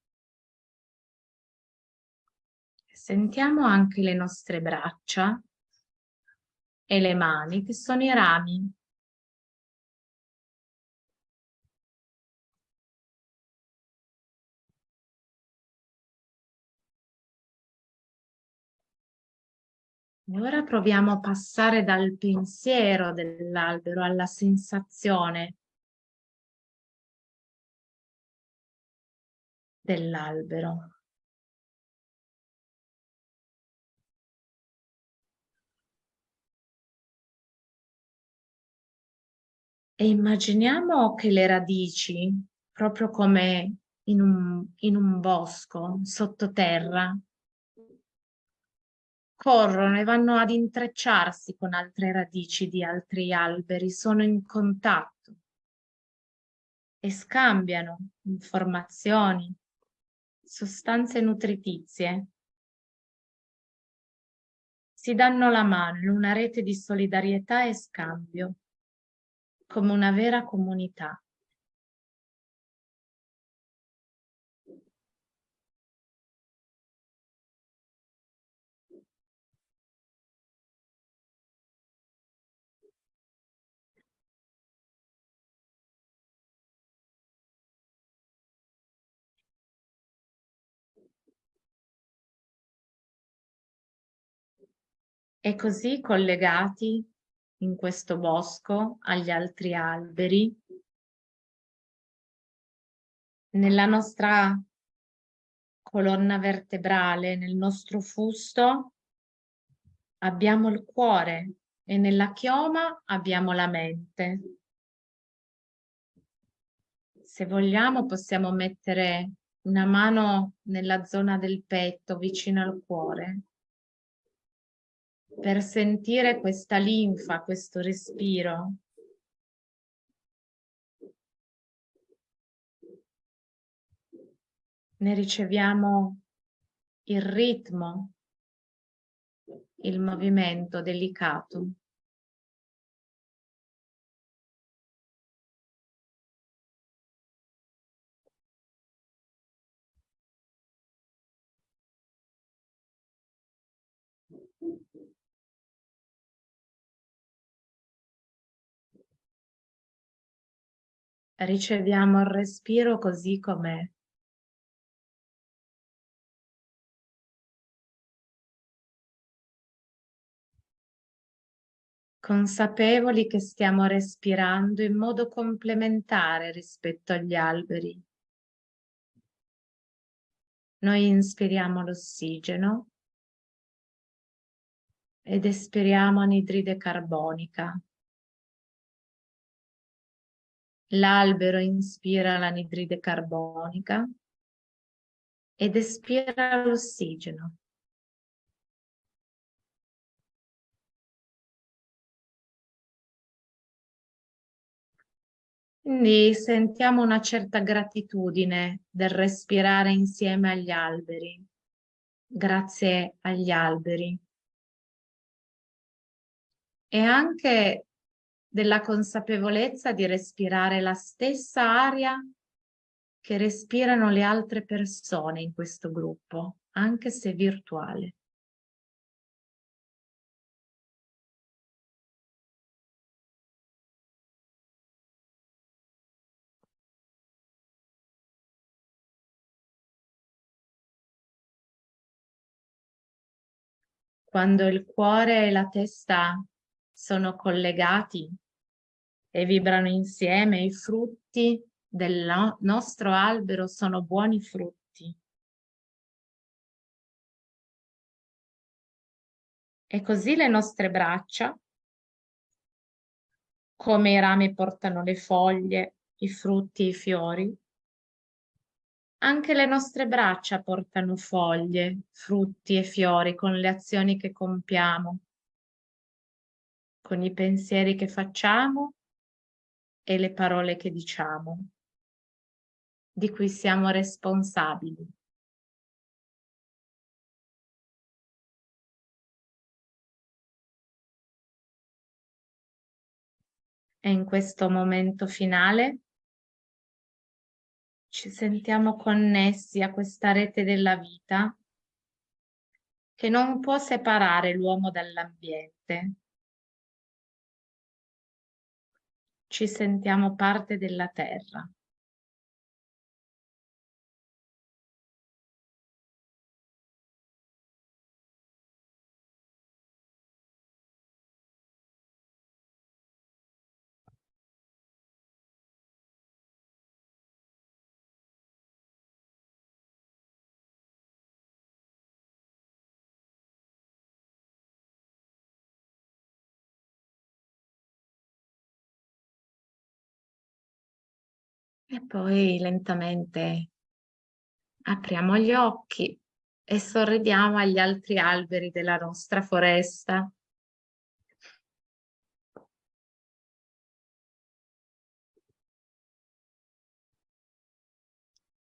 Sentiamo anche le nostre braccia e le mani che sono i rami E ora proviamo a passare dal pensiero dell'albero alla sensazione dell'albero. E immaginiamo che le radici, proprio come in un, in un bosco, sottoterra, corrono e vanno ad intrecciarsi con altre radici di altri alberi, sono in contatto e scambiano informazioni, sostanze nutritizie. Si danno la mano in una rete di solidarietà e scambio, come una vera comunità. e così collegati in questo bosco agli altri alberi. Nella nostra colonna vertebrale, nel nostro fusto, abbiamo il cuore e nella chioma abbiamo la mente. Se vogliamo possiamo mettere una mano nella zona del petto vicino al cuore per sentire questa linfa, questo respiro. Ne riceviamo il ritmo, il movimento delicato. Riceviamo il respiro così com'è. Consapevoli che stiamo respirando in modo complementare rispetto agli alberi. Noi inspiriamo l'ossigeno ed espiriamo anidride carbonica. L'albero inspira l'anidride carbonica ed espira l'ossigeno. Quindi sentiamo una certa gratitudine del respirare insieme agli alberi, grazie agli alberi. E anche della consapevolezza di respirare la stessa aria che respirano le altre persone in questo gruppo, anche se virtuale. Quando il cuore e la testa sono collegati e vibrano insieme, i frutti del nostro albero sono buoni frutti. E così le nostre braccia, come i rami portano le foglie, i frutti, i fiori, anche le nostre braccia portano foglie, frutti e fiori con le azioni che compiamo con i pensieri che facciamo e le parole che diciamo, di cui siamo responsabili. E in questo momento finale ci sentiamo connessi a questa rete della vita che non può separare l'uomo dall'ambiente, ci sentiamo parte della terra. E poi lentamente apriamo gli occhi e sorridiamo agli altri alberi della nostra foresta.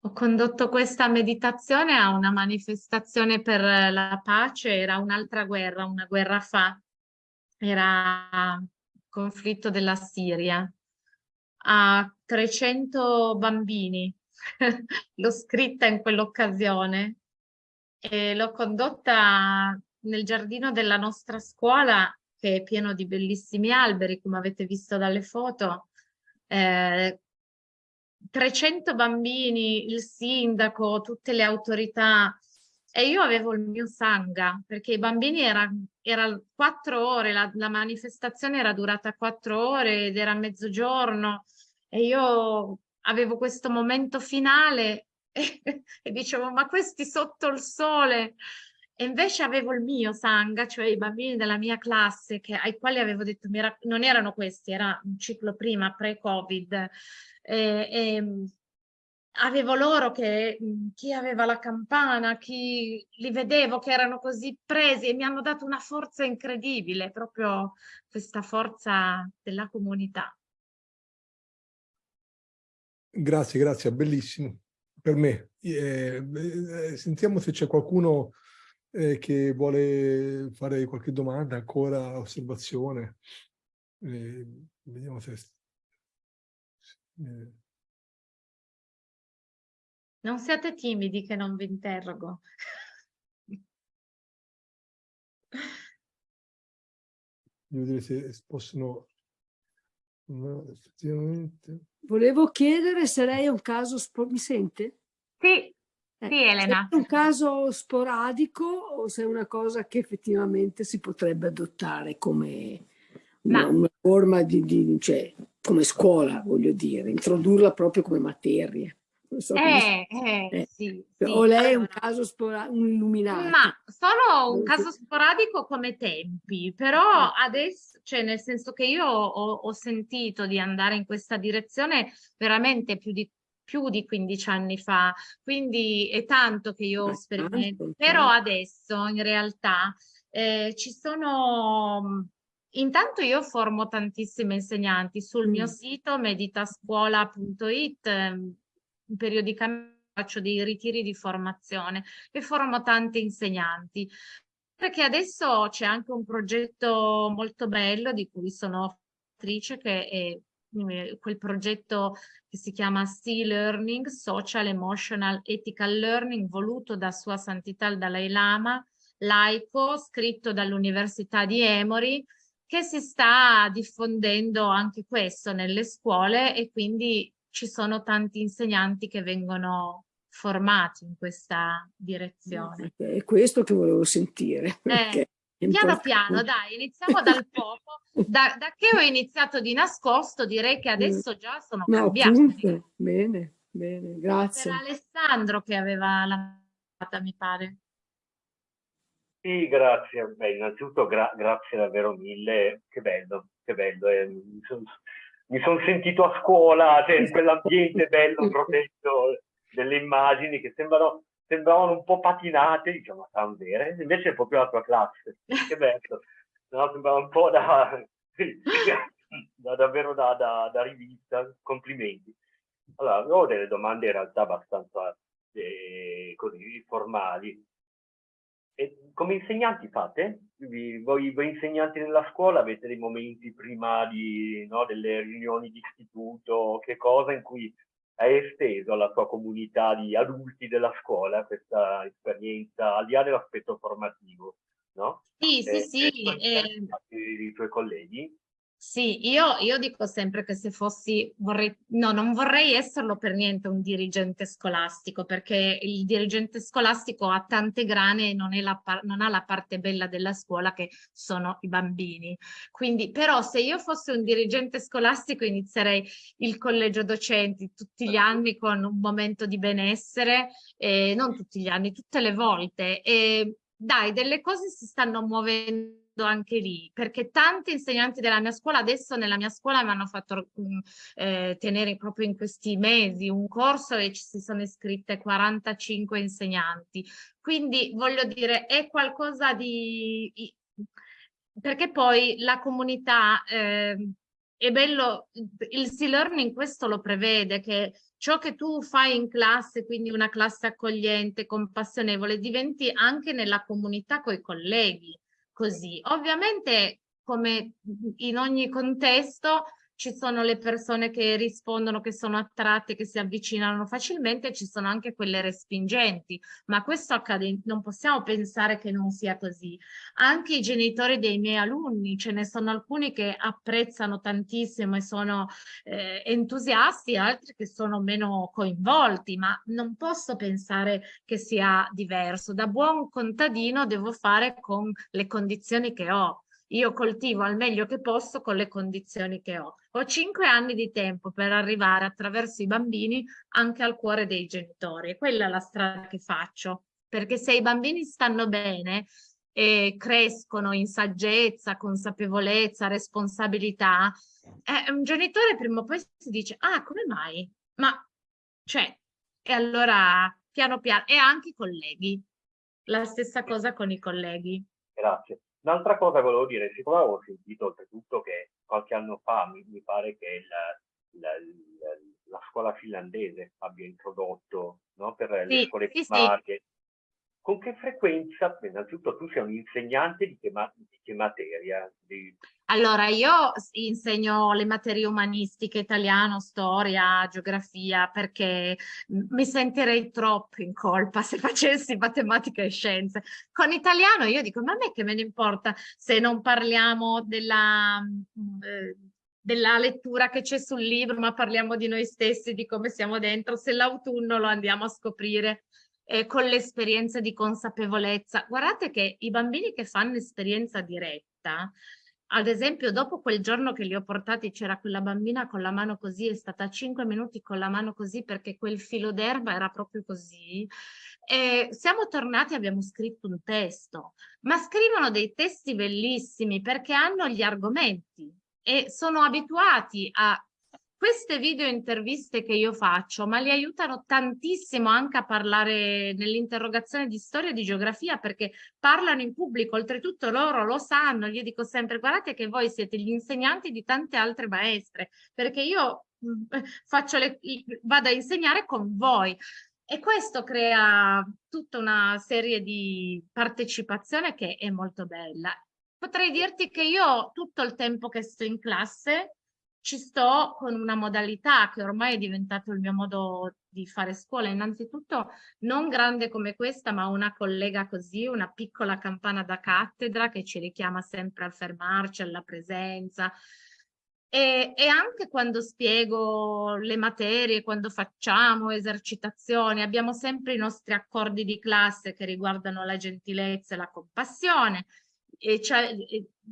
Ho condotto questa meditazione a una manifestazione per la pace, era un'altra guerra, una guerra fa, era il conflitto della Siria a 300 bambini. (laughs) l'ho scritta in quell'occasione. E l'ho condotta nel giardino della nostra scuola che è pieno di bellissimi alberi come avete visto dalle foto. Eh, 300 bambini, il sindaco, tutte le autorità. E io avevo il mio sanga perché i bambini erano era quattro ore, la, la manifestazione era durata quattro ore ed era mezzogiorno e io avevo questo momento finale e, (laughs) e dicevo ma questi sotto il sole e invece avevo il mio Sangha, cioè i bambini della mia classe che, ai quali avevo detto, non erano questi, era un ciclo prima, pre-Covid, e, avevo loro che chi aveva la campana, chi li vedevo che erano così presi e mi hanno dato una forza incredibile, proprio questa forza della comunità. Grazie, grazie, bellissimo per me. Eh, eh, sentiamo se c'è qualcuno eh, che vuole fare qualche domanda, ancora osservazione. Eh, vediamo se... Eh. Non siate timidi che non vi interrogo. Devo vedere se possono... No, effettivamente... Volevo chiedere se lei è un caso... Mi sente? Sì, eh, sì Elena. Se è un caso sporadico o se è una cosa che effettivamente si potrebbe adottare come una, una forma di, di, cioè, come scuola, voglio dire, introdurla proprio come materia. So eh, eh, eh. Sì, cioè, sì. O lei è un caso sporadico, un illuminato. Ma sono un caso sporadico come tempi, però eh. adesso, cioè nel senso che io ho, ho sentito di andare in questa direzione veramente più di più di 15 anni fa, quindi è tanto che io sperimento, però adesso in realtà eh, ci sono, intanto io formo tantissimi insegnanti sul mm. mio sito meditascuola.it, periodicamente faccio dei ritiri di formazione e formo tanti insegnanti. Perché adesso c'è anche un progetto molto bello di cui sono attrice che è eh, quel progetto che si chiama Sea Learning, Social, Emotional, Ethical Learning, voluto da Sua Santità il Dalai Lama, laico, scritto dall'Università di Emory, che si sta diffondendo anche questo nelle scuole e quindi ci sono tanti insegnanti che vengono formati in questa direzione. È questo che volevo sentire. Eh, piano piano, dai, iniziamo dal (laughs) poco da, da, che ho iniziato di nascosto direi che adesso già sono no, cambiati. Bene, bene, grazie. Era Alessandro che aveva la mi pare. Sì, grazie. Beh, innanzitutto gra grazie davvero mille. Che bello, che bello. Eh, mi sono son sentito a scuola, cioè in quell'ambiente bello, protetto, delle immagini che sembrano, sembravano un po' patinate, diciamo, stanno vere, invece è proprio la tua classe. (laughs) Che bello no? sembrava un po' da, da davvero da, da, da, rivista, complimenti. Allora, ho delle domande in realtà abbastanza eh, così formali. E come insegnanti fate? voi, voi, insegnanti nella scuola avete dei momenti prima di, no, delle riunioni di istituto, che cosa in cui hai esteso alla tua comunità di adulti della scuola questa esperienza, al di là dell'aspetto formativo? no? Sì, sì, eh, sì. Eh, I tuoi colleghi? Sì, io, io, dico sempre che se fossi, vorrei, no, non vorrei esserlo per niente un dirigente scolastico, perché il dirigente scolastico ha tante grane e non, non ha la parte bella della scuola che sono i bambini. Quindi, però se io fossi un dirigente scolastico inizierei il collegio docenti tutti gli anni con un momento di benessere, eh, non tutti gli anni, tutte le volte. E dai, delle cose si stanno muovendo anche lì, perché tanti insegnanti della mia scuola, adesso nella mia scuola mi hanno fatto um, eh, tenere proprio in questi mesi un corso e ci si sono iscritte 45 insegnanti. Quindi voglio dire, è qualcosa di... perché poi la comunità... Eh, è bello, il C-Learning questo lo prevede, che ciò che tu fai in classe, quindi una classe accogliente, compassionevole, diventi anche nella comunità con i colleghi così. Ovviamente, come in ogni contesto, ci sono le persone che rispondono, che sono attratte, che si avvicinano facilmente, ci sono anche quelle respingenti, ma questo accade, non possiamo pensare che non sia così. Anche i genitori dei miei alunni, ce ne sono alcuni che apprezzano tantissimo e sono eh, entusiasti, altri che sono meno coinvolti, ma non posso pensare che sia diverso. Da buon contadino devo fare con le condizioni che ho io coltivo al meglio che posso con le condizioni che ho. Ho cinque anni di tempo per arrivare attraverso i bambini anche al cuore dei genitori. Quella è la strada che faccio. perché se i bambini stanno bene e crescono in saggezza, consapevolezza, responsabilità, eh, un genitore prima o poi si dice, ah, come mai? Ma, cioè, e allora piano piano, e anche i colleghi, la stessa cosa con i colleghi. Grazie. Un'altra cosa volevo dire, siccome avevo sentito oltretutto che qualche anno fa mi, mi pare che la, la, la, la, scuola finlandese abbia introdotto no, per sì, le scuole sì, primarie. Sì. Con che frequenza, innanzitutto tu sei un insegnante di che, ma, di che materia? Di... Allora, io insegno le materie umanistiche, italiano, storia, geografia, perché mi sentirei troppo in colpa se facessi matematica e scienze. Con italiano io dico, ma a me che me ne importa se non parliamo della... Eh, della lettura che c'è sul libro, ma parliamo di noi stessi, di come siamo dentro, se l'autunno lo andiamo a scoprire eh, con l'esperienza di consapevolezza. Guardate che i bambini che fanno esperienza diretta, ad esempio dopo quel giorno che li ho portati c'era quella bambina con la mano così, è stata cinque minuti con la mano così perché quel filo d'erba era proprio così, e siamo tornati abbiamo scritto un testo, ma scrivono dei testi bellissimi perché hanno gli argomenti e sono abituati a queste video interviste che io faccio, ma li aiutano tantissimo anche a parlare nell'interrogazione di storia e di geografia perché parlano in pubblico, oltretutto loro lo sanno, io dico sempre guardate che voi siete gli insegnanti di tante altre maestre perché io mm, (laughs) faccio le, vado a insegnare con voi e questo crea tutta una serie di partecipazione che è molto bella. Potrei dirti che io tutto il tempo che sto in classe ci sto con una modalità che ormai è diventato il mio modo di fare scuola, innanzitutto non grande come questa, ma una collega così, una piccola campana da cattedra che ci richiama sempre a fermarci, alla presenza. E, e anche quando spiego le materie, quando facciamo esercitazioni, abbiamo sempre i nostri accordi di classe che riguardano la gentilezza e la compassione, e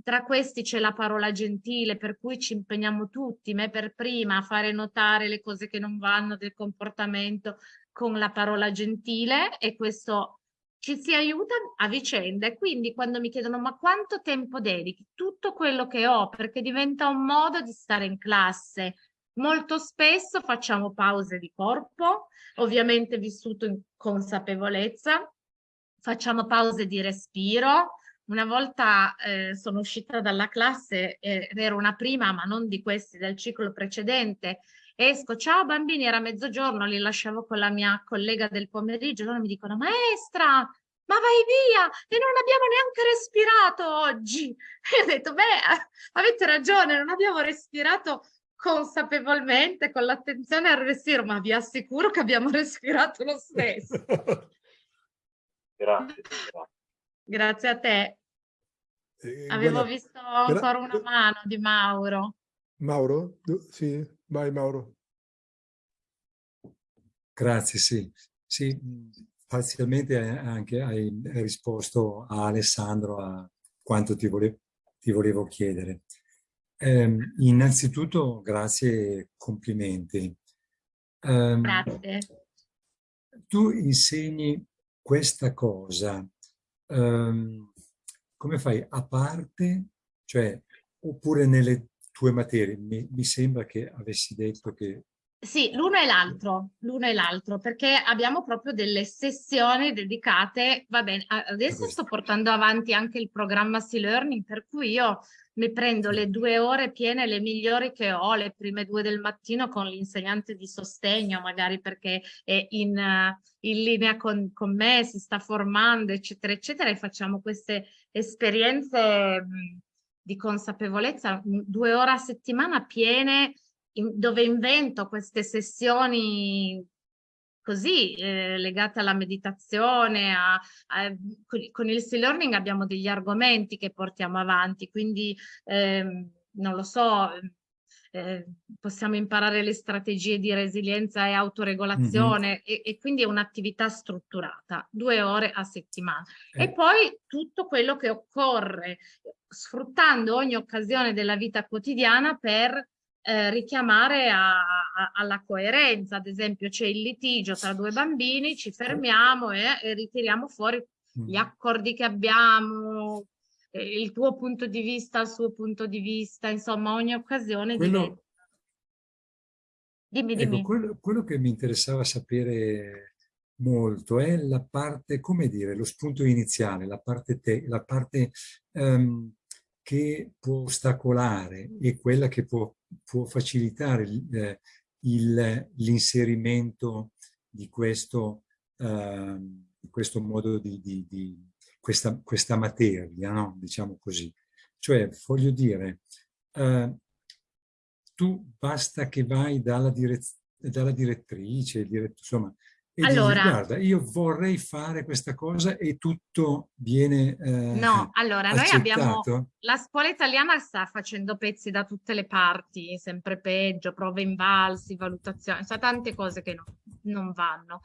tra questi c'è la parola gentile, per cui ci impegniamo tutti, me per prima, a fare notare le cose che non vanno del comportamento con la parola gentile e questo ci si aiuta a vicenda e quindi quando mi chiedono ma quanto tempo dedichi? Tutto quello che ho perché diventa un modo di stare in classe. Molto spesso facciamo pause di corpo, ovviamente vissuto in consapevolezza, facciamo pause di respiro, una volta eh, sono uscita dalla classe, eh, ero una prima, ma non di questi, del ciclo precedente, esco, ciao bambini, era mezzogiorno, li lasciavo con la mia collega del pomeriggio, loro mi dicono, maestra, ma vai via, e non abbiamo neanche respirato oggi. (laughs) E ho detto, beh, avete ragione, non abbiamo respirato consapevolmente, con l'attenzione al respiro, ma vi assicuro che abbiamo (laughs) respirato lo stesso. (laughs) grazie, grazie. Grazie a te. Eh, Avevo guarda, visto ancora una mano di Mauro. Mauro? Sì, vai Mauro. Grazie, sì. Sì, parzialmente anche hai risposto a Alessandro a quanto ti, volevo, ti volevo chiedere. Eh, innanzitutto grazie e complimenti. Eh, grazie. Tu insegni questa cosa um, come fai a parte, cioè, oppure nelle tue materie? Mi, mi sembra che avessi detto che sì, l'uno e l'altro, l'uno e l'altro, perché abbiamo proprio delle sessioni dedicate, va bene, adesso sto portando avanti anche il programma C-Learning, per cui io mi prendo le due ore piene, le migliori che ho, le prime due del mattino con l'insegnante di sostegno, magari perché è in, in linea con, con, me, si sta formando, eccetera, eccetera, e facciamo queste esperienze di consapevolezza, due ore a settimana piene, in, dove invento queste sessioni così eh, legate alla meditazione, a, a, con il sea learning abbiamo degli argomenti che portiamo avanti, quindi ehm, non lo so, eh, possiamo imparare le strategie di resilienza e autoregolazione mm -hmm. e, e, quindi è un'attività strutturata, due ore a settimana. Eh. E poi tutto quello che occorre, sfruttando ogni occasione della vita quotidiana per eh, richiamare a, a, alla coerenza, ad esempio c'è il litigio tra due bambini, ci fermiamo e, e ritiriamo fuori gli mm. accordi che abbiamo, il tuo punto di vista, il suo punto di vista, insomma ogni occasione quello, diventa... Dimmi, dimmi. Ecco, quello, quello, che mi interessava sapere molto è la parte, come dire, lo spunto iniziale, la parte, te, la parte um, che può ostacolare e quella che può, può facilitare eh, l'inserimento di questo, uh, questo modo di, di, di questa, questa materia, no? diciamo così. Cioè, voglio dire, eh, tu basta che vai dalla, direz dalla direttrice, dirett insomma, e allora, dici, guarda, io vorrei fare questa cosa e tutto viene eh, No, allora, accettato. noi abbiamo... La scuola italiana sta facendo pezzi da tutte le parti, sempre peggio, prove invalsi, valutazioni, sa tante cose che no, non vanno.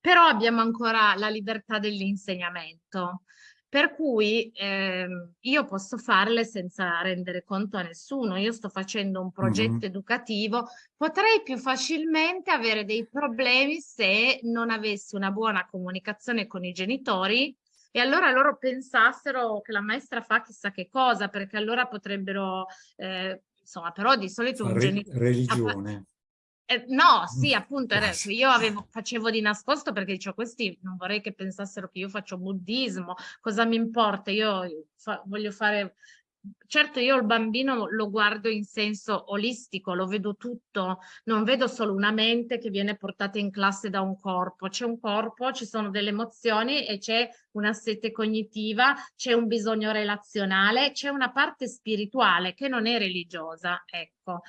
Però abbiamo ancora la libertà dell'insegnamento. Per cui eh, io posso farle senza rendere conto a nessuno. Io sto facendo un progetto mm -hmm. educativo, potrei più facilmente avere dei problemi se non avessi una buona comunicazione con i genitori e allora loro pensassero che la maestra fa chissà che cosa, perché allora potrebbero, eh, insomma, però di solito un genitore... Religione. Eh, no, sì, appunto, era, io avevo, facevo di nascosto perché dicevo questi non vorrei che pensassero che io faccio buddismo, cosa mi importa, io fa, voglio fare... Certo, io il bambino lo guardo in senso olistico, lo vedo tutto, non vedo solo una mente che viene portata in classe da un corpo, c'è un corpo, ci sono delle emozioni e c'è una sete cognitiva, c'è un bisogno relazionale, c'è una parte spirituale che non è religiosa, ecco.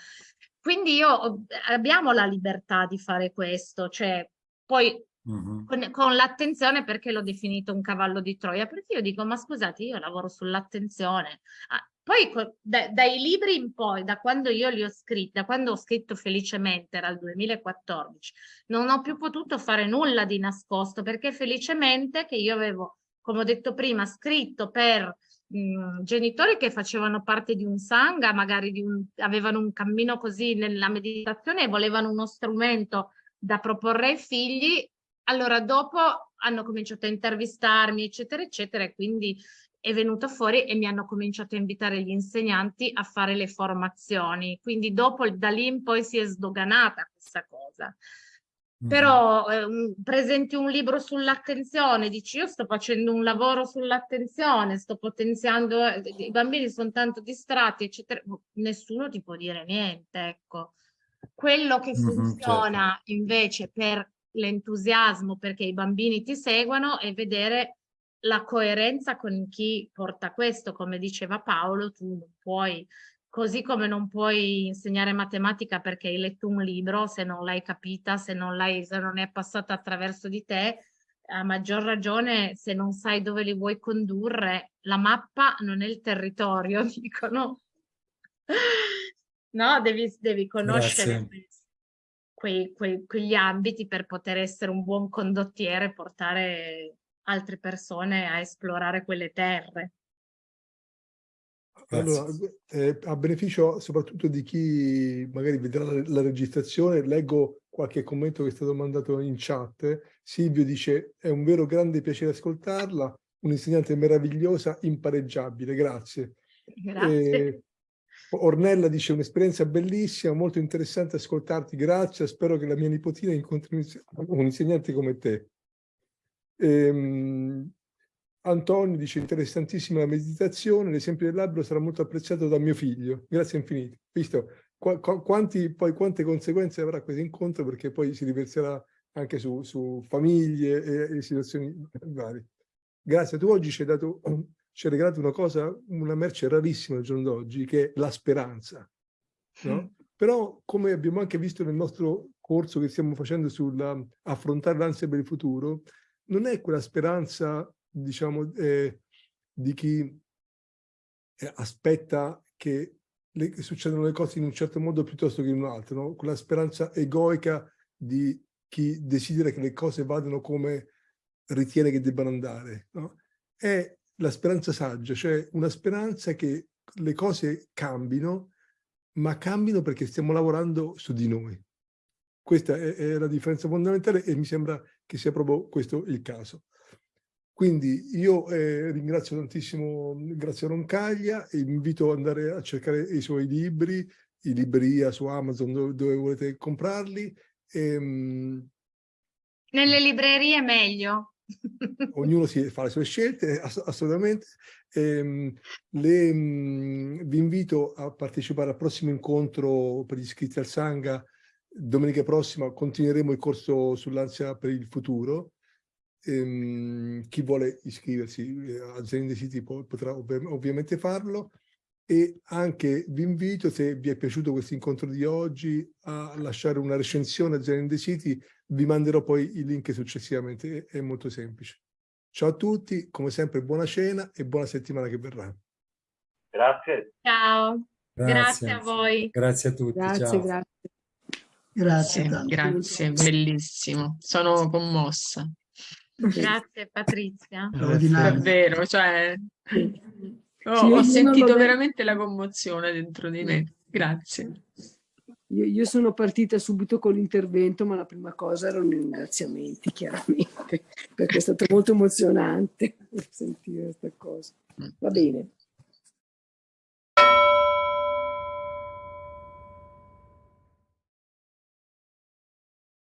Quindi io abbiamo la libertà di fare questo, cioè poi uh -huh. con, con l'attenzione perché l'ho definito un cavallo di Troia, perché io dico ma scusate io lavoro sull'attenzione. Ah, poi da, dai libri in poi, da quando io li ho scritti, da quando ho scritto felicemente, era il 2014, non ho più potuto fare nulla di nascosto perché felicemente che io avevo, come ho detto prima, scritto per genitori che facevano parte di un sangha, magari un, avevano un cammino così nella meditazione e volevano uno strumento da proporre ai figli, allora dopo hanno cominciato a intervistarmi, eccetera, eccetera, e quindi è venuto fuori e mi hanno cominciato a invitare gli insegnanti a fare le formazioni. Quindi dopo, da lì in poi si è sdoganata questa cosa. Però eh, presenti un libro sull'attenzione, dici io sto facendo un lavoro sull'attenzione, sto potenziando, eh, i bambini sono tanto distratti, eccetera, boh, nessuno ti può dire niente, ecco. Quello che funziona certo. invece per l'entusiasmo, perché i bambini ti seguono, è vedere la coerenza con chi porta questo, come diceva Paolo, tu non puoi Così come non puoi insegnare matematica perché hai letto un libro, se non l'hai capita, se non, se non è passata attraverso di te, a maggior ragione se non sai dove li vuoi condurre, la mappa non è il territorio, (laughs) dicono. No, devi, devi conoscere quei, quei, quegli ambiti per poter essere un buon condottiere e portare altre persone a esplorare quelle terre. Allora, eh, a beneficio soprattutto di chi magari vedrà la, la, registrazione, leggo qualche commento che è stato mandato in chat. Silvio dice, è un vero grande piacere ascoltarla, un'insegnante meravigliosa, impareggiabile, grazie. Grazie. Eh, Ornella dice, un'esperienza bellissima, molto interessante ascoltarti, grazie, spero che la mia nipotina incontri un insegnante come te. Ehm, Antonio dice interessantissima la meditazione, l'esempio del labbro sarà molto apprezzato da mio figlio, grazie infinite. Visto qu qu quanti, poi, quante conseguenze avrà questo incontro perché poi si riverserà anche su, su famiglie e, e, situazioni varie. Grazie, tu oggi ci hai, dato, (clears throat) ci hai regalato una cosa, una merce rarissima al giorno d'oggi che è la speranza. No? Mm. Però come abbiamo anche visto nel nostro corso che stiamo facendo sull'affrontare l'ansia per il futuro, non è quella speranza diciamo, eh, di chi eh, aspetta che, le, che succedano le cose in un certo modo piuttosto che in un altro, no? quella speranza egoica di chi desidera che le cose vadano come ritiene che debbano andare. No? È la speranza saggia, cioè una speranza che le cose cambino, ma cambino perché stiamo lavorando su di noi. Questa è, è la differenza fondamentale e mi sembra che sia proprio questo il caso. Quindi io eh, ringrazio tantissimo Grazia Roncaglia e vi invito ad andare a cercare i suoi libri, in libreria su Amazon dove, dove volete comprarli. E, ehm, Nelle librerie meglio. ognuno si fa le sue scelte, ass assolutamente. E, ehm, le, mh, vi invito a partecipare al prossimo incontro per gli iscritti al Sangha. Domenica prossima continueremo il corso sull'ansia per il futuro. Ehm, chi vuole iscriversi eh, a Zen the City potrà ovviamente farlo e anche vi invito, se vi è piaciuto questo incontro di oggi, a lasciare una recensione a Zen the City, vi manderò poi il link successivamente, è molto semplice. Ciao a tutti, come sempre buona cena e buona settimana che verrà. Grazie. Ciao, grazie, grazie a voi. Grazie a tutti, grazie, ciao. Grazie, grazie. Grazie, bellissimo, sono commossa. Grazie Patrizia. Davvero, cioè... Oh, sì, ho sentito veramente la commozione dentro di me. Grazie. Io, io sono partita subito con l'intervento, ma la prima cosa erano i ringraziamenti, chiaramente, (laughs) perché è stato molto emozionante (laughs) sentire questa cosa. Va bene.